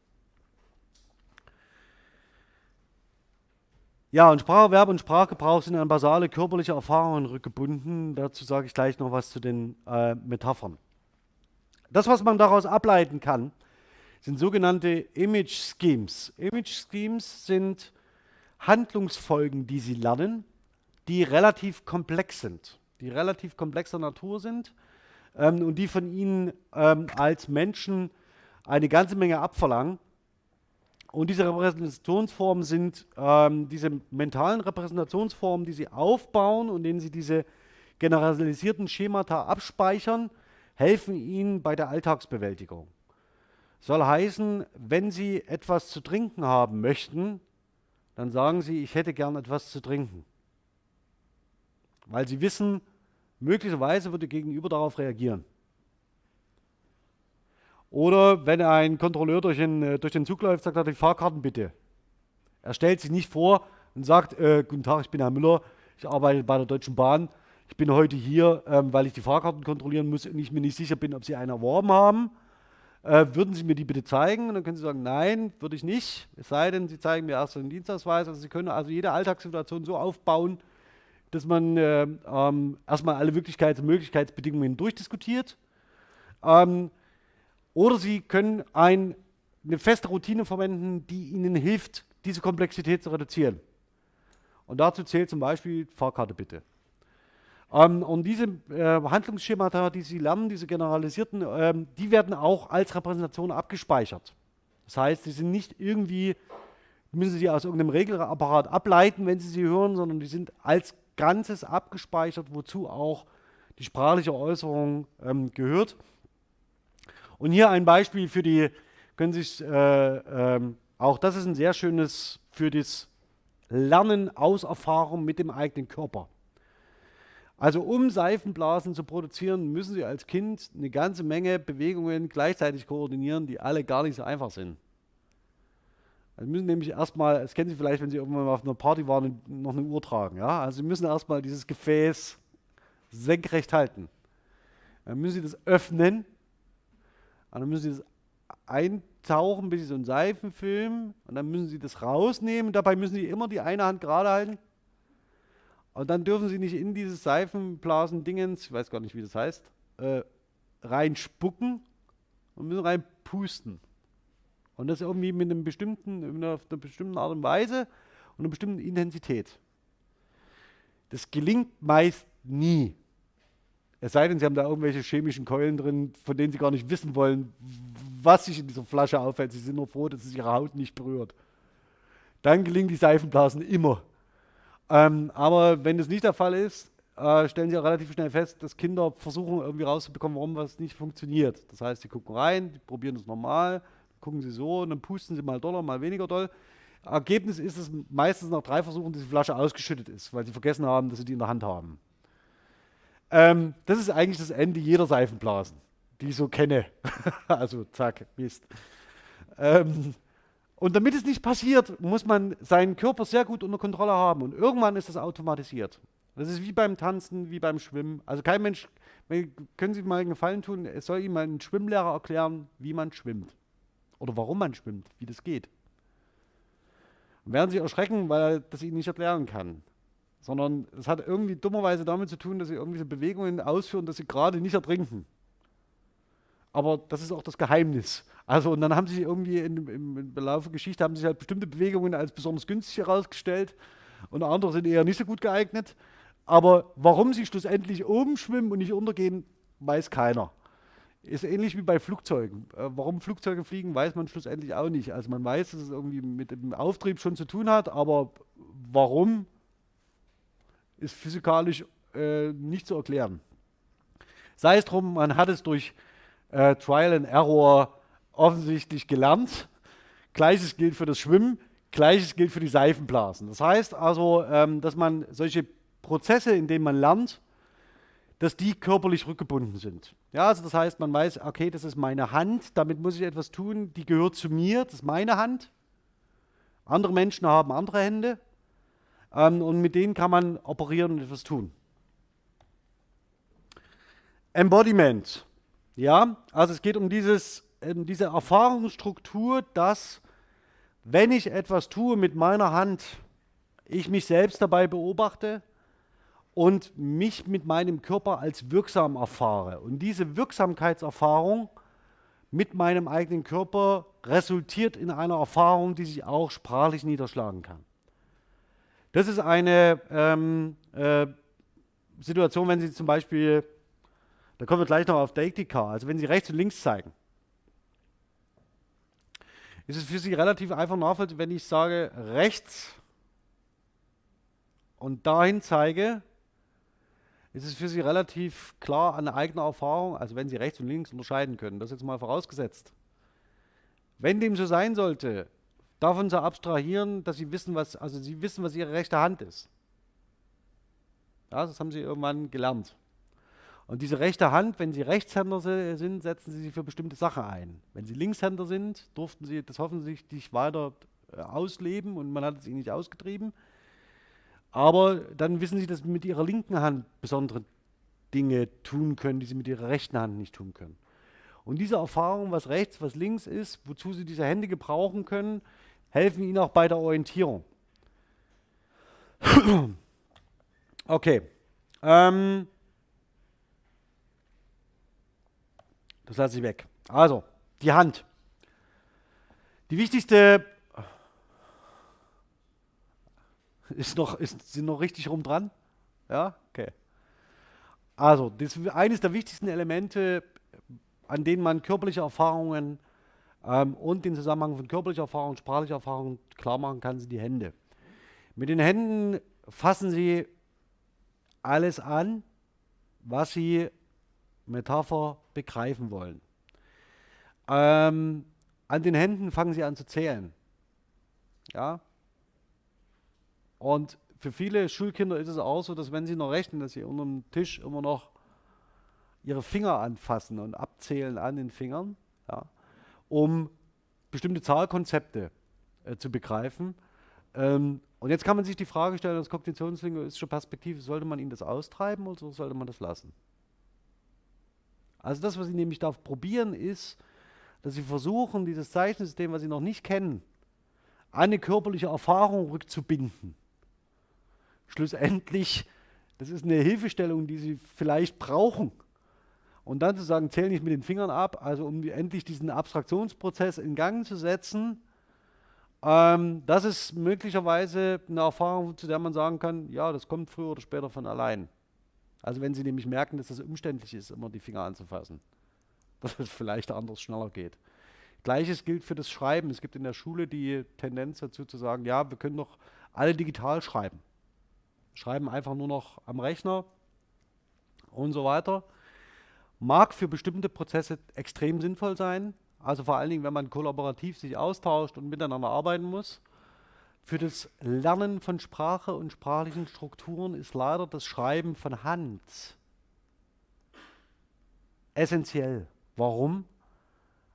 Ja, und Spracherwerb und Sprachgebrauch sind an basale körperliche Erfahrungen rückgebunden. Dazu sage ich gleich noch was zu den äh, Metaphern. Das, was man daraus ableiten kann, sind sogenannte Image Schemes. Image Schemes sind Handlungsfolgen, die Sie lernen, die relativ komplex sind, die relativ komplexer Natur sind ähm, und die von Ihnen ähm, als Menschen eine ganze Menge abverlangen. Und diese Repräsentationsformen sind ähm, diese mentalen Repräsentationsformen, die Sie aufbauen und denen Sie diese generalisierten Schemata abspeichern, helfen Ihnen bei der Alltagsbewältigung. Soll heißen, wenn Sie etwas zu trinken haben möchten, dann sagen Sie, ich hätte gern etwas zu trinken. Weil Sie wissen, möglicherweise wird der Gegenüber darauf reagieren. Oder wenn ein Kontrolleur durch den, äh, durch den Zug läuft, sagt er, die Fahrkarten bitte. Er stellt sich nicht vor und sagt, äh, guten Tag, ich bin Herr Müller, ich arbeite bei der Deutschen Bahn. Ich bin heute hier, ähm, weil ich die Fahrkarten kontrollieren muss und ich mir nicht sicher bin, ob Sie eine erworben haben. Äh, würden Sie mir die bitte zeigen? Und dann können Sie sagen, nein, würde ich nicht. Es sei denn, Sie zeigen mir erst einen Dienstausweis. Also Sie können also jede Alltagssituation so aufbauen, dass man äh, ähm, erstmal alle Wirklichkeits- und Möglichkeitsbedingungen durchdiskutiert. Ähm, oder Sie können ein, eine feste Routine verwenden, die Ihnen hilft, diese Komplexität zu reduzieren. Und dazu zählt zum Beispiel Fahrkarte bitte. Ähm, und diese äh, Handlungsschemata, die Sie lernen, diese generalisierten, ähm, die werden auch als Repräsentation abgespeichert. Das heißt, sie sind nicht irgendwie, müssen Sie aus irgendeinem Regelapparat ableiten, wenn Sie sie hören, sondern die sind als Ganzes abgespeichert, wozu auch die sprachliche Äußerung ähm, gehört. Und hier ein Beispiel für die, können sich, äh, äh, auch das ist ein sehr schönes für das Lernen aus Erfahrung mit dem eigenen Körper. Also um Seifenblasen zu produzieren, müssen Sie als Kind eine ganze Menge Bewegungen gleichzeitig koordinieren, die alle gar nicht so einfach sind. Also Sie müssen nämlich erstmal, das kennen Sie vielleicht, wenn Sie irgendwann mal auf einer Party waren und noch eine Uhr tragen. Ja? Also Sie müssen erstmal dieses Gefäß senkrecht halten. Dann müssen Sie das öffnen dann müssen Sie das eintauchen, bis Sie so einen Seifenfilm und dann müssen Sie das rausnehmen. Dabei müssen Sie immer die eine Hand gerade halten. Und dann dürfen Sie nicht in dieses Seifenblasen-Dingens, ich weiß gar nicht, wie das heißt, äh, reinspucken und müssen reinpusten. Und das irgendwie mit einem bestimmten, mit einer, einer bestimmten Art und Weise und einer bestimmten Intensität. Das gelingt meist nie. Es sei denn, Sie haben da irgendwelche chemischen Keulen drin, von denen Sie gar nicht wissen wollen, was sich in dieser Flasche aufhält. Sie sind nur froh, dass es Ihre Haut nicht berührt. Dann gelingen die Seifenblasen immer. Ähm, aber wenn das nicht der Fall ist, äh, stellen Sie auch relativ schnell fest, dass Kinder versuchen irgendwie rauszubekommen, warum was nicht funktioniert. Das heißt, sie gucken rein, die probieren es normal, gucken sie so und dann pusten sie mal doller, mal weniger doll. Ergebnis ist es meistens nach drei Versuchen, dass die Flasche ausgeschüttet ist, weil sie vergessen haben, dass sie die in der Hand haben. Ähm, das ist eigentlich das Ende jeder Seifenblasen, die ich so kenne. also zack, Mist. Ähm, und damit es nicht passiert, muss man seinen Körper sehr gut unter Kontrolle haben. Und irgendwann ist das automatisiert. Das ist wie beim Tanzen, wie beim Schwimmen. Also kein Mensch, können Sie mal einen Gefallen tun, es soll Ihnen mal ein Schwimmlehrer erklären, wie man schwimmt. Oder warum man schwimmt, wie das geht. Und werden Sie erschrecken, weil er das Ihnen nicht erklären kann. Sondern es hat irgendwie dummerweise damit zu tun, dass Sie irgendwelche Bewegungen ausführen, dass Sie gerade nicht ertrinken. Aber das ist auch das Geheimnis. Also, und dann haben sie irgendwie in, im, Laufe der Geschichte haben sich halt bestimmte Bewegungen als besonders günstig herausgestellt und andere sind eher nicht so gut geeignet. Aber warum sie schlussendlich oben schwimmen und nicht untergehen, weiß keiner. Ist ähnlich wie bei Flugzeugen. Äh, warum Flugzeuge fliegen, weiß man schlussendlich auch nicht. Also man weiß, dass es irgendwie mit dem Auftrieb schon zu tun hat, aber warum ist physikalisch äh, nicht zu erklären. Sei es drum, man hat es durch äh, Trial and Error offensichtlich gelernt. Gleiches gilt für das Schwimmen, gleiches gilt für die Seifenblasen. Das heißt also, ähm, dass man solche Prozesse, in denen man lernt, dass die körperlich rückgebunden sind. Ja, also das heißt, man weiß, okay, das ist meine Hand, damit muss ich etwas tun, die gehört zu mir, das ist meine Hand. Andere Menschen haben andere Hände ähm, und mit denen kann man operieren und etwas tun. Embodiment. Ja, also es geht um dieses, um diese Erfahrungsstruktur, dass wenn ich etwas tue mit meiner Hand, ich mich selbst dabei beobachte und mich mit meinem Körper als wirksam erfahre. Und diese Wirksamkeitserfahrung mit meinem eigenen Körper resultiert in einer Erfahrung, die sich auch sprachlich niederschlagen kann. Das ist eine ähm, äh, Situation, wenn Sie zum Beispiel, da kommen wir gleich noch auf Deiktika, also wenn Sie rechts und links zeigen, ist es für Sie relativ einfach nachvollziehbar, wenn ich sage rechts und dahin zeige, ist es für Sie relativ klar an eigener Erfahrung, also wenn Sie rechts und links unterscheiden können, das jetzt mal vorausgesetzt. Wenn dem so sein sollte, davon zu abstrahieren, dass Sie wissen, was, also Sie wissen, was Ihre rechte Hand ist. Ja, das haben Sie irgendwann gelernt. Und diese rechte Hand, wenn Sie Rechtshänder sind, setzen Sie sie für bestimmte Sachen ein. Wenn Sie Linkshänder sind, durften Sie das hoffentlich weiter äh, ausleben und man hat es Ihnen nicht ausgetrieben. Aber dann wissen Sie, dass Sie mit Ihrer linken Hand besondere Dinge tun können, die Sie mit Ihrer rechten Hand nicht tun können. Und diese Erfahrung, was rechts, was links ist, wozu Sie diese Hände gebrauchen können, helfen Ihnen auch bei der Orientierung. okay. Ähm, das lasse ich weg. Also, die Hand. Die wichtigste ist noch, ist, sind noch richtig rum dran? Ja? Okay. Also, das eines der wichtigsten Elemente, an denen man körperliche Erfahrungen ähm, und den Zusammenhang von körperlicher Erfahrung und sprachlicher Erfahrung klar machen kann, sind die Hände. Mit den Händen fassen Sie alles an, was Sie Metapher begreifen wollen. Ähm, an den Händen fangen Sie an zu zählen. Ja? Und für viele Schulkinder ist es auch so, dass wenn sie noch rechnen, dass sie unter dem Tisch immer noch ihre Finger anfassen und abzählen an den Fingern, ja, um bestimmte Zahlkonzepte äh, zu begreifen. Ähm, und jetzt kann man sich die Frage stellen, aus kognitionslinguistischer Perspektive, sollte man ihnen das austreiben oder sollte man das lassen? Also das, was Sie nämlich da probieren, ist, dass Sie versuchen, dieses Zeichensystem, was Sie noch nicht kennen, an eine körperliche Erfahrung rückzubinden schlussendlich, das ist eine Hilfestellung, die sie vielleicht brauchen. Und dann zu sagen, zähl nicht mit den Fingern ab, also um endlich diesen Abstraktionsprozess in Gang zu setzen, ähm, das ist möglicherweise eine Erfahrung, zu der man sagen kann, ja, das kommt früher oder später von allein. Also wenn Sie nämlich merken, dass es umständlich ist, immer die Finger anzufassen, dass es vielleicht anders schneller geht. Gleiches gilt für das Schreiben. Es gibt in der Schule die Tendenz dazu zu sagen, ja, wir können doch alle digital schreiben schreiben einfach nur noch am Rechner und so weiter. Mag für bestimmte Prozesse extrem sinnvoll sein, also vor allen Dingen, wenn man kollaborativ sich austauscht und miteinander arbeiten muss. Für das Lernen von Sprache und sprachlichen Strukturen ist leider das Schreiben von Hand essentiell. Warum?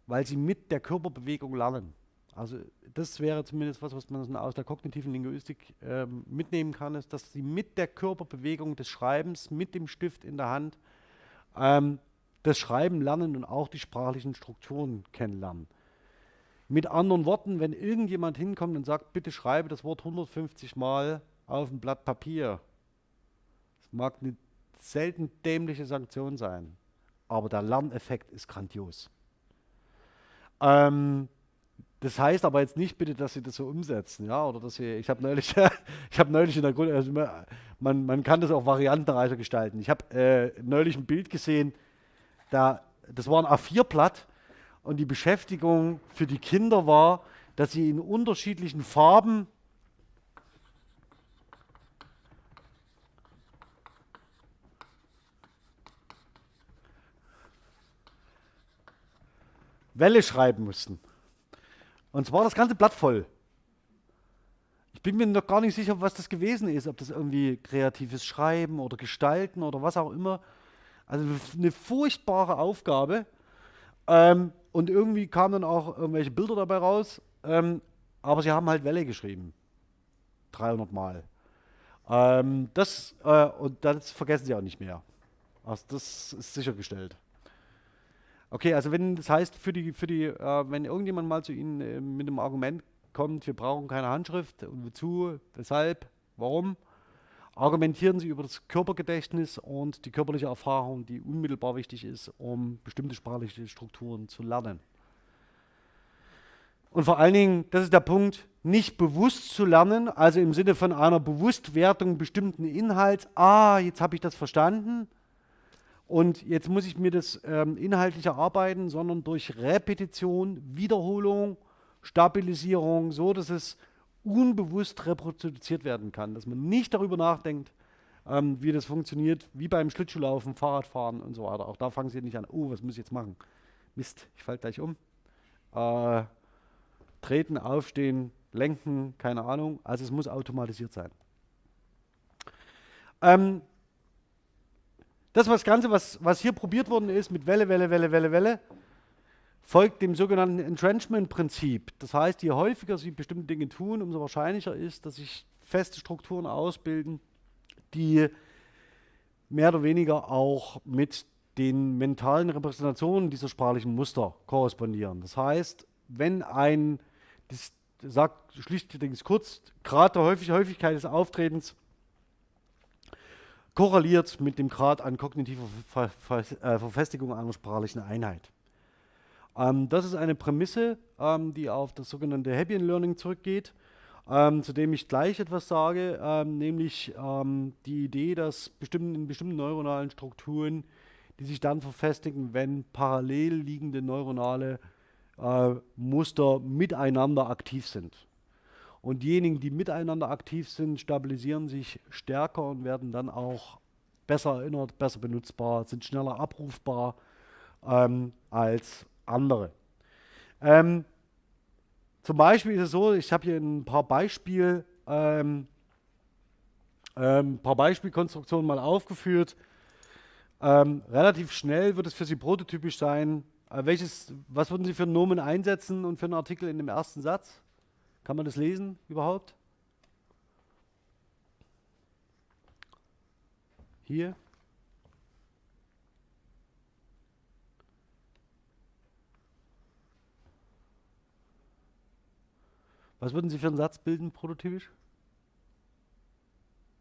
Weil sie mit der Körperbewegung lernen. Also das wäre zumindest was, was man aus der kognitiven Linguistik ähm, mitnehmen kann, ist, dass sie mit der Körperbewegung des Schreibens, mit dem Stift in der Hand, ähm, das Schreiben lernen und auch die sprachlichen Strukturen kennenlernen. Mit anderen Worten, wenn irgendjemand hinkommt und sagt, bitte schreibe das Wort 150 Mal auf ein Blatt Papier, das mag eine selten dämliche Sanktion sein, aber der Lerneffekt ist grandios. Ähm, das heißt aber jetzt nicht bitte, dass Sie das so umsetzen, ja, oder dass Sie, ich habe neulich, ich habe neulich in der Grund, also man, man kann das auch variantenreicher gestalten. Ich habe äh, neulich ein Bild gesehen, da, das war ein A4-Blatt und die Beschäftigung für die Kinder war, dass sie in unterschiedlichen Farben Welle schreiben mussten. Und zwar das ganze Blatt voll. Ich bin mir noch gar nicht sicher, was das gewesen ist, ob das irgendwie kreatives Schreiben oder Gestalten oder was auch immer. Also eine furchtbare Aufgabe. Ähm, und irgendwie kamen dann auch irgendwelche Bilder dabei raus. Ähm, aber sie haben halt Welle geschrieben. 300 Mal. Ähm, das, äh, und das vergessen sie auch nicht mehr. Also das ist sichergestellt. Okay, also wenn das heißt, für die, für die, äh, wenn irgendjemand mal zu Ihnen äh, mit einem Argument kommt, wir brauchen keine Handschrift, und wozu, weshalb, warum, argumentieren sie über das Körpergedächtnis und die körperliche Erfahrung, die unmittelbar wichtig ist, um bestimmte sprachliche Strukturen zu lernen. Und vor allen Dingen, das ist der Punkt, nicht bewusst zu lernen, also im Sinne von einer Bewusstwertung bestimmten Inhalts. Ah, jetzt habe ich das verstanden und jetzt muss ich mir das ähm, inhaltlich erarbeiten, sondern durch Repetition, Wiederholung, Stabilisierung, so dass es unbewusst reproduziert werden kann, dass man nicht darüber nachdenkt, ähm, wie das funktioniert, wie beim Schlittschuhlaufen, Fahrradfahren und so weiter. Auch da fangen Sie nicht an, oh, was muss ich jetzt machen? Mist, ich falle gleich um. Äh, treten, aufstehen, lenken, keine Ahnung. Also es muss automatisiert sein. Ähm, das was Ganze, was, was hier probiert worden ist mit Welle, Welle, Welle, Welle, Welle, folgt dem sogenannten Entrenchment-Prinzip. Das heißt, je häufiger Sie bestimmte Dinge tun, umso wahrscheinlicher ist, dass sich feste Strukturen ausbilden, die mehr oder weniger auch mit den mentalen Repräsentationen dieser sprachlichen Muster korrespondieren. Das heißt, wenn ein, das sagt schlichtweg kurz, Grad der Häufigkeit des Auftretens korreliert mit dem Grad an kognitiver Ver Ver äh, Verfestigung einer sprachlichen Einheit. Ähm, das ist eine Prämisse, ähm, die auf das sogenannte Happy Learning zurückgeht, ähm, zu dem ich gleich etwas sage, ähm, nämlich ähm, die Idee, dass bestimmten, in bestimmten neuronalen Strukturen, die sich dann verfestigen, wenn parallel liegende neuronale äh, Muster miteinander aktiv sind. Und diejenigen, die miteinander aktiv sind, stabilisieren sich stärker und werden dann auch besser erinnert, besser benutzbar, sind schneller abrufbar ähm, als andere. Ähm, zum Beispiel ist es so, ich habe hier ein paar Beispiel, ähm, ähm, paar Beispielkonstruktionen mal aufgeführt. Ähm, relativ schnell wird es für Sie prototypisch sein. Äh, welches, was würden Sie für einen Nomen einsetzen und für einen Artikel in dem ersten Satz? Kann man das lesen überhaupt? Hier. Was würden Sie für einen Satz bilden, prototypisch?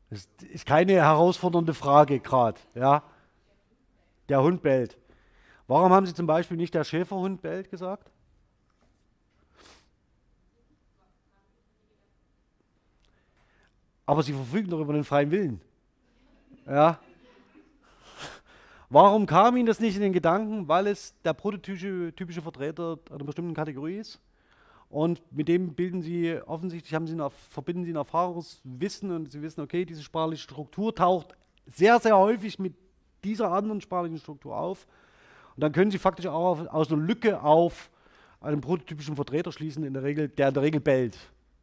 Das ist keine herausfordernde Frage gerade. Ja? Der Hund bellt. Warum haben Sie zum Beispiel nicht der Schäferhund bellt gesagt? Aber sie verfügen doch über den freien Willen. Ja. Warum kam Ihnen das nicht in den Gedanken? Weil es der prototypische typische Vertreter einer bestimmten Kategorie ist. Und mit dem bilden Sie offensichtlich, haben Sie eine, verbinden Sie ein Erfahrungswissen und Sie wissen, okay, diese sprachliche Struktur taucht sehr, sehr häufig mit dieser anderen sprachlichen Struktur auf. Und dann können Sie faktisch auch aus einer Lücke auf einen prototypischen Vertreter schließen, in der Regel, der in der Regel bellt.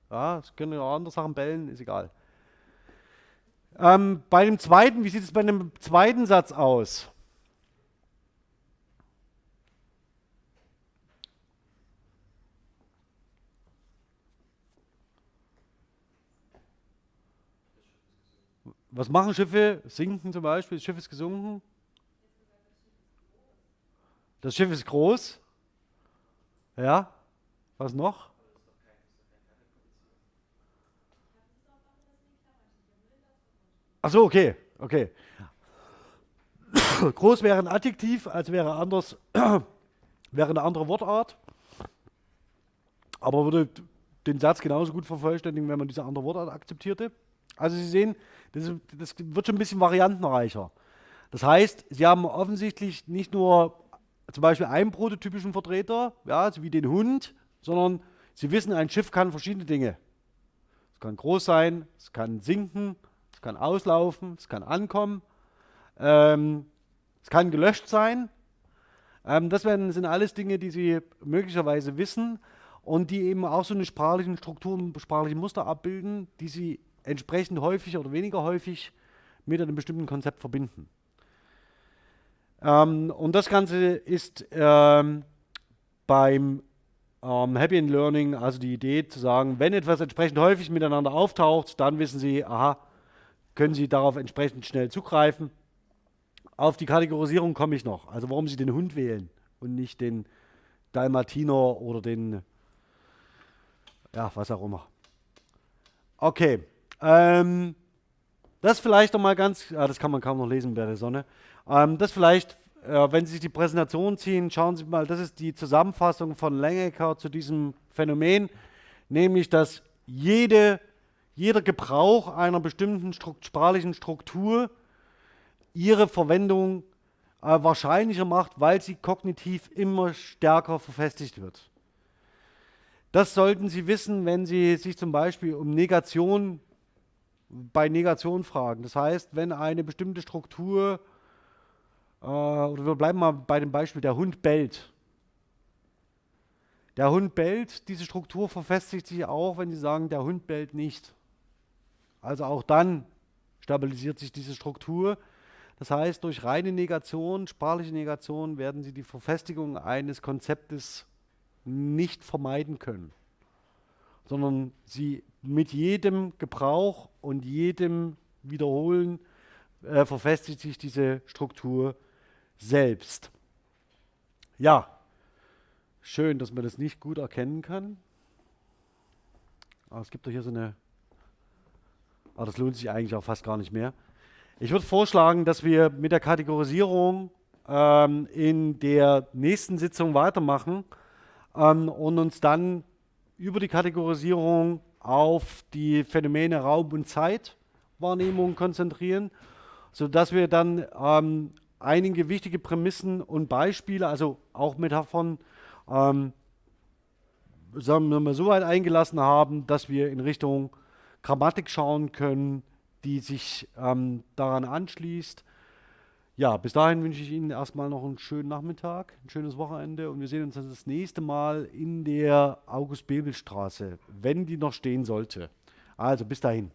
Ja, es können auch andere Sachen bellen, ist egal. Ähm, bei dem zweiten, wie sieht es bei dem zweiten Satz aus? Was machen Schiffe? Sinken zum Beispiel, das Schiff ist gesunken. Das Schiff ist groß. Ja, was noch? Achso, okay, okay. Groß wäre ein Adjektiv, als wäre anders, wäre eine andere Wortart. Aber würde den Satz genauso gut vervollständigen, wenn man diese andere Wortart akzeptierte. Also Sie sehen, das, das wird schon ein bisschen variantenreicher. Das heißt, Sie haben offensichtlich nicht nur zum Beispiel einen prototypischen Vertreter, ja, wie den Hund, sondern Sie wissen, ein Schiff kann verschiedene Dinge. Es kann groß sein, es kann sinken, es kann auslaufen, es kann ankommen, ähm, es kann gelöscht sein. Ähm, das werden, sind alles Dinge, die Sie möglicherweise wissen und die eben auch so eine sprachliche Struktur, sprachliche Muster abbilden, die Sie entsprechend häufig oder weniger häufig mit einem bestimmten Konzept verbinden. Ähm, und das Ganze ist ähm, beim ähm, Happy in Learning, also die Idee zu sagen, wenn etwas entsprechend häufig miteinander auftaucht, dann wissen Sie, aha, können Sie darauf entsprechend schnell zugreifen. Auf die Kategorisierung komme ich noch. Also warum Sie den Hund wählen und nicht den Dalmatiner oder den, ja, was auch immer. Okay. Ähm, das vielleicht noch mal ganz, ja, das kann man kaum noch lesen bei der Sonne. Ähm, das vielleicht, äh, wenn Sie sich die Präsentation ziehen, schauen Sie mal, das ist die Zusammenfassung von Langecker zu diesem Phänomen, nämlich, dass jede, jeder Gebrauch einer bestimmten Strukt sprachlichen Struktur ihre Verwendung äh, wahrscheinlicher macht, weil sie kognitiv immer stärker verfestigt wird. Das sollten Sie wissen, wenn Sie sich zum Beispiel um Negation bei Negation fragen. Das heißt, wenn eine bestimmte Struktur, äh, oder wir bleiben mal bei dem Beispiel, der Hund bellt. Der Hund bellt, diese Struktur verfestigt sich auch, wenn Sie sagen, der Hund bellt nicht. Also auch dann stabilisiert sich diese Struktur. Das heißt, durch reine Negation, sprachliche Negation, werden Sie die Verfestigung eines Konzeptes nicht vermeiden können, sondern Sie mit jedem Gebrauch und jedem Wiederholen äh, verfestigt sich diese Struktur selbst. Ja, schön, dass man das nicht gut erkennen kann. Aber es gibt doch hier so eine, aber das lohnt sich eigentlich auch fast gar nicht mehr. Ich würde vorschlagen, dass wir mit der Kategorisierung ähm, in der nächsten Sitzung weitermachen ähm, und uns dann über die Kategorisierung auf die Phänomene Raum und Zeitwahrnehmung konzentrieren, sodass wir dann ähm, einige wichtige Prämissen und Beispiele, also auch Metaphern, ähm, sagen wir mal, so weit eingelassen haben, dass wir in Richtung Grammatik schauen können, die sich ähm, daran anschließt. Ja, bis dahin wünsche ich Ihnen erstmal noch einen schönen Nachmittag, ein schönes Wochenende und wir sehen uns das nächste Mal in der August-Bebel-Straße, wenn die noch stehen sollte. Also bis dahin.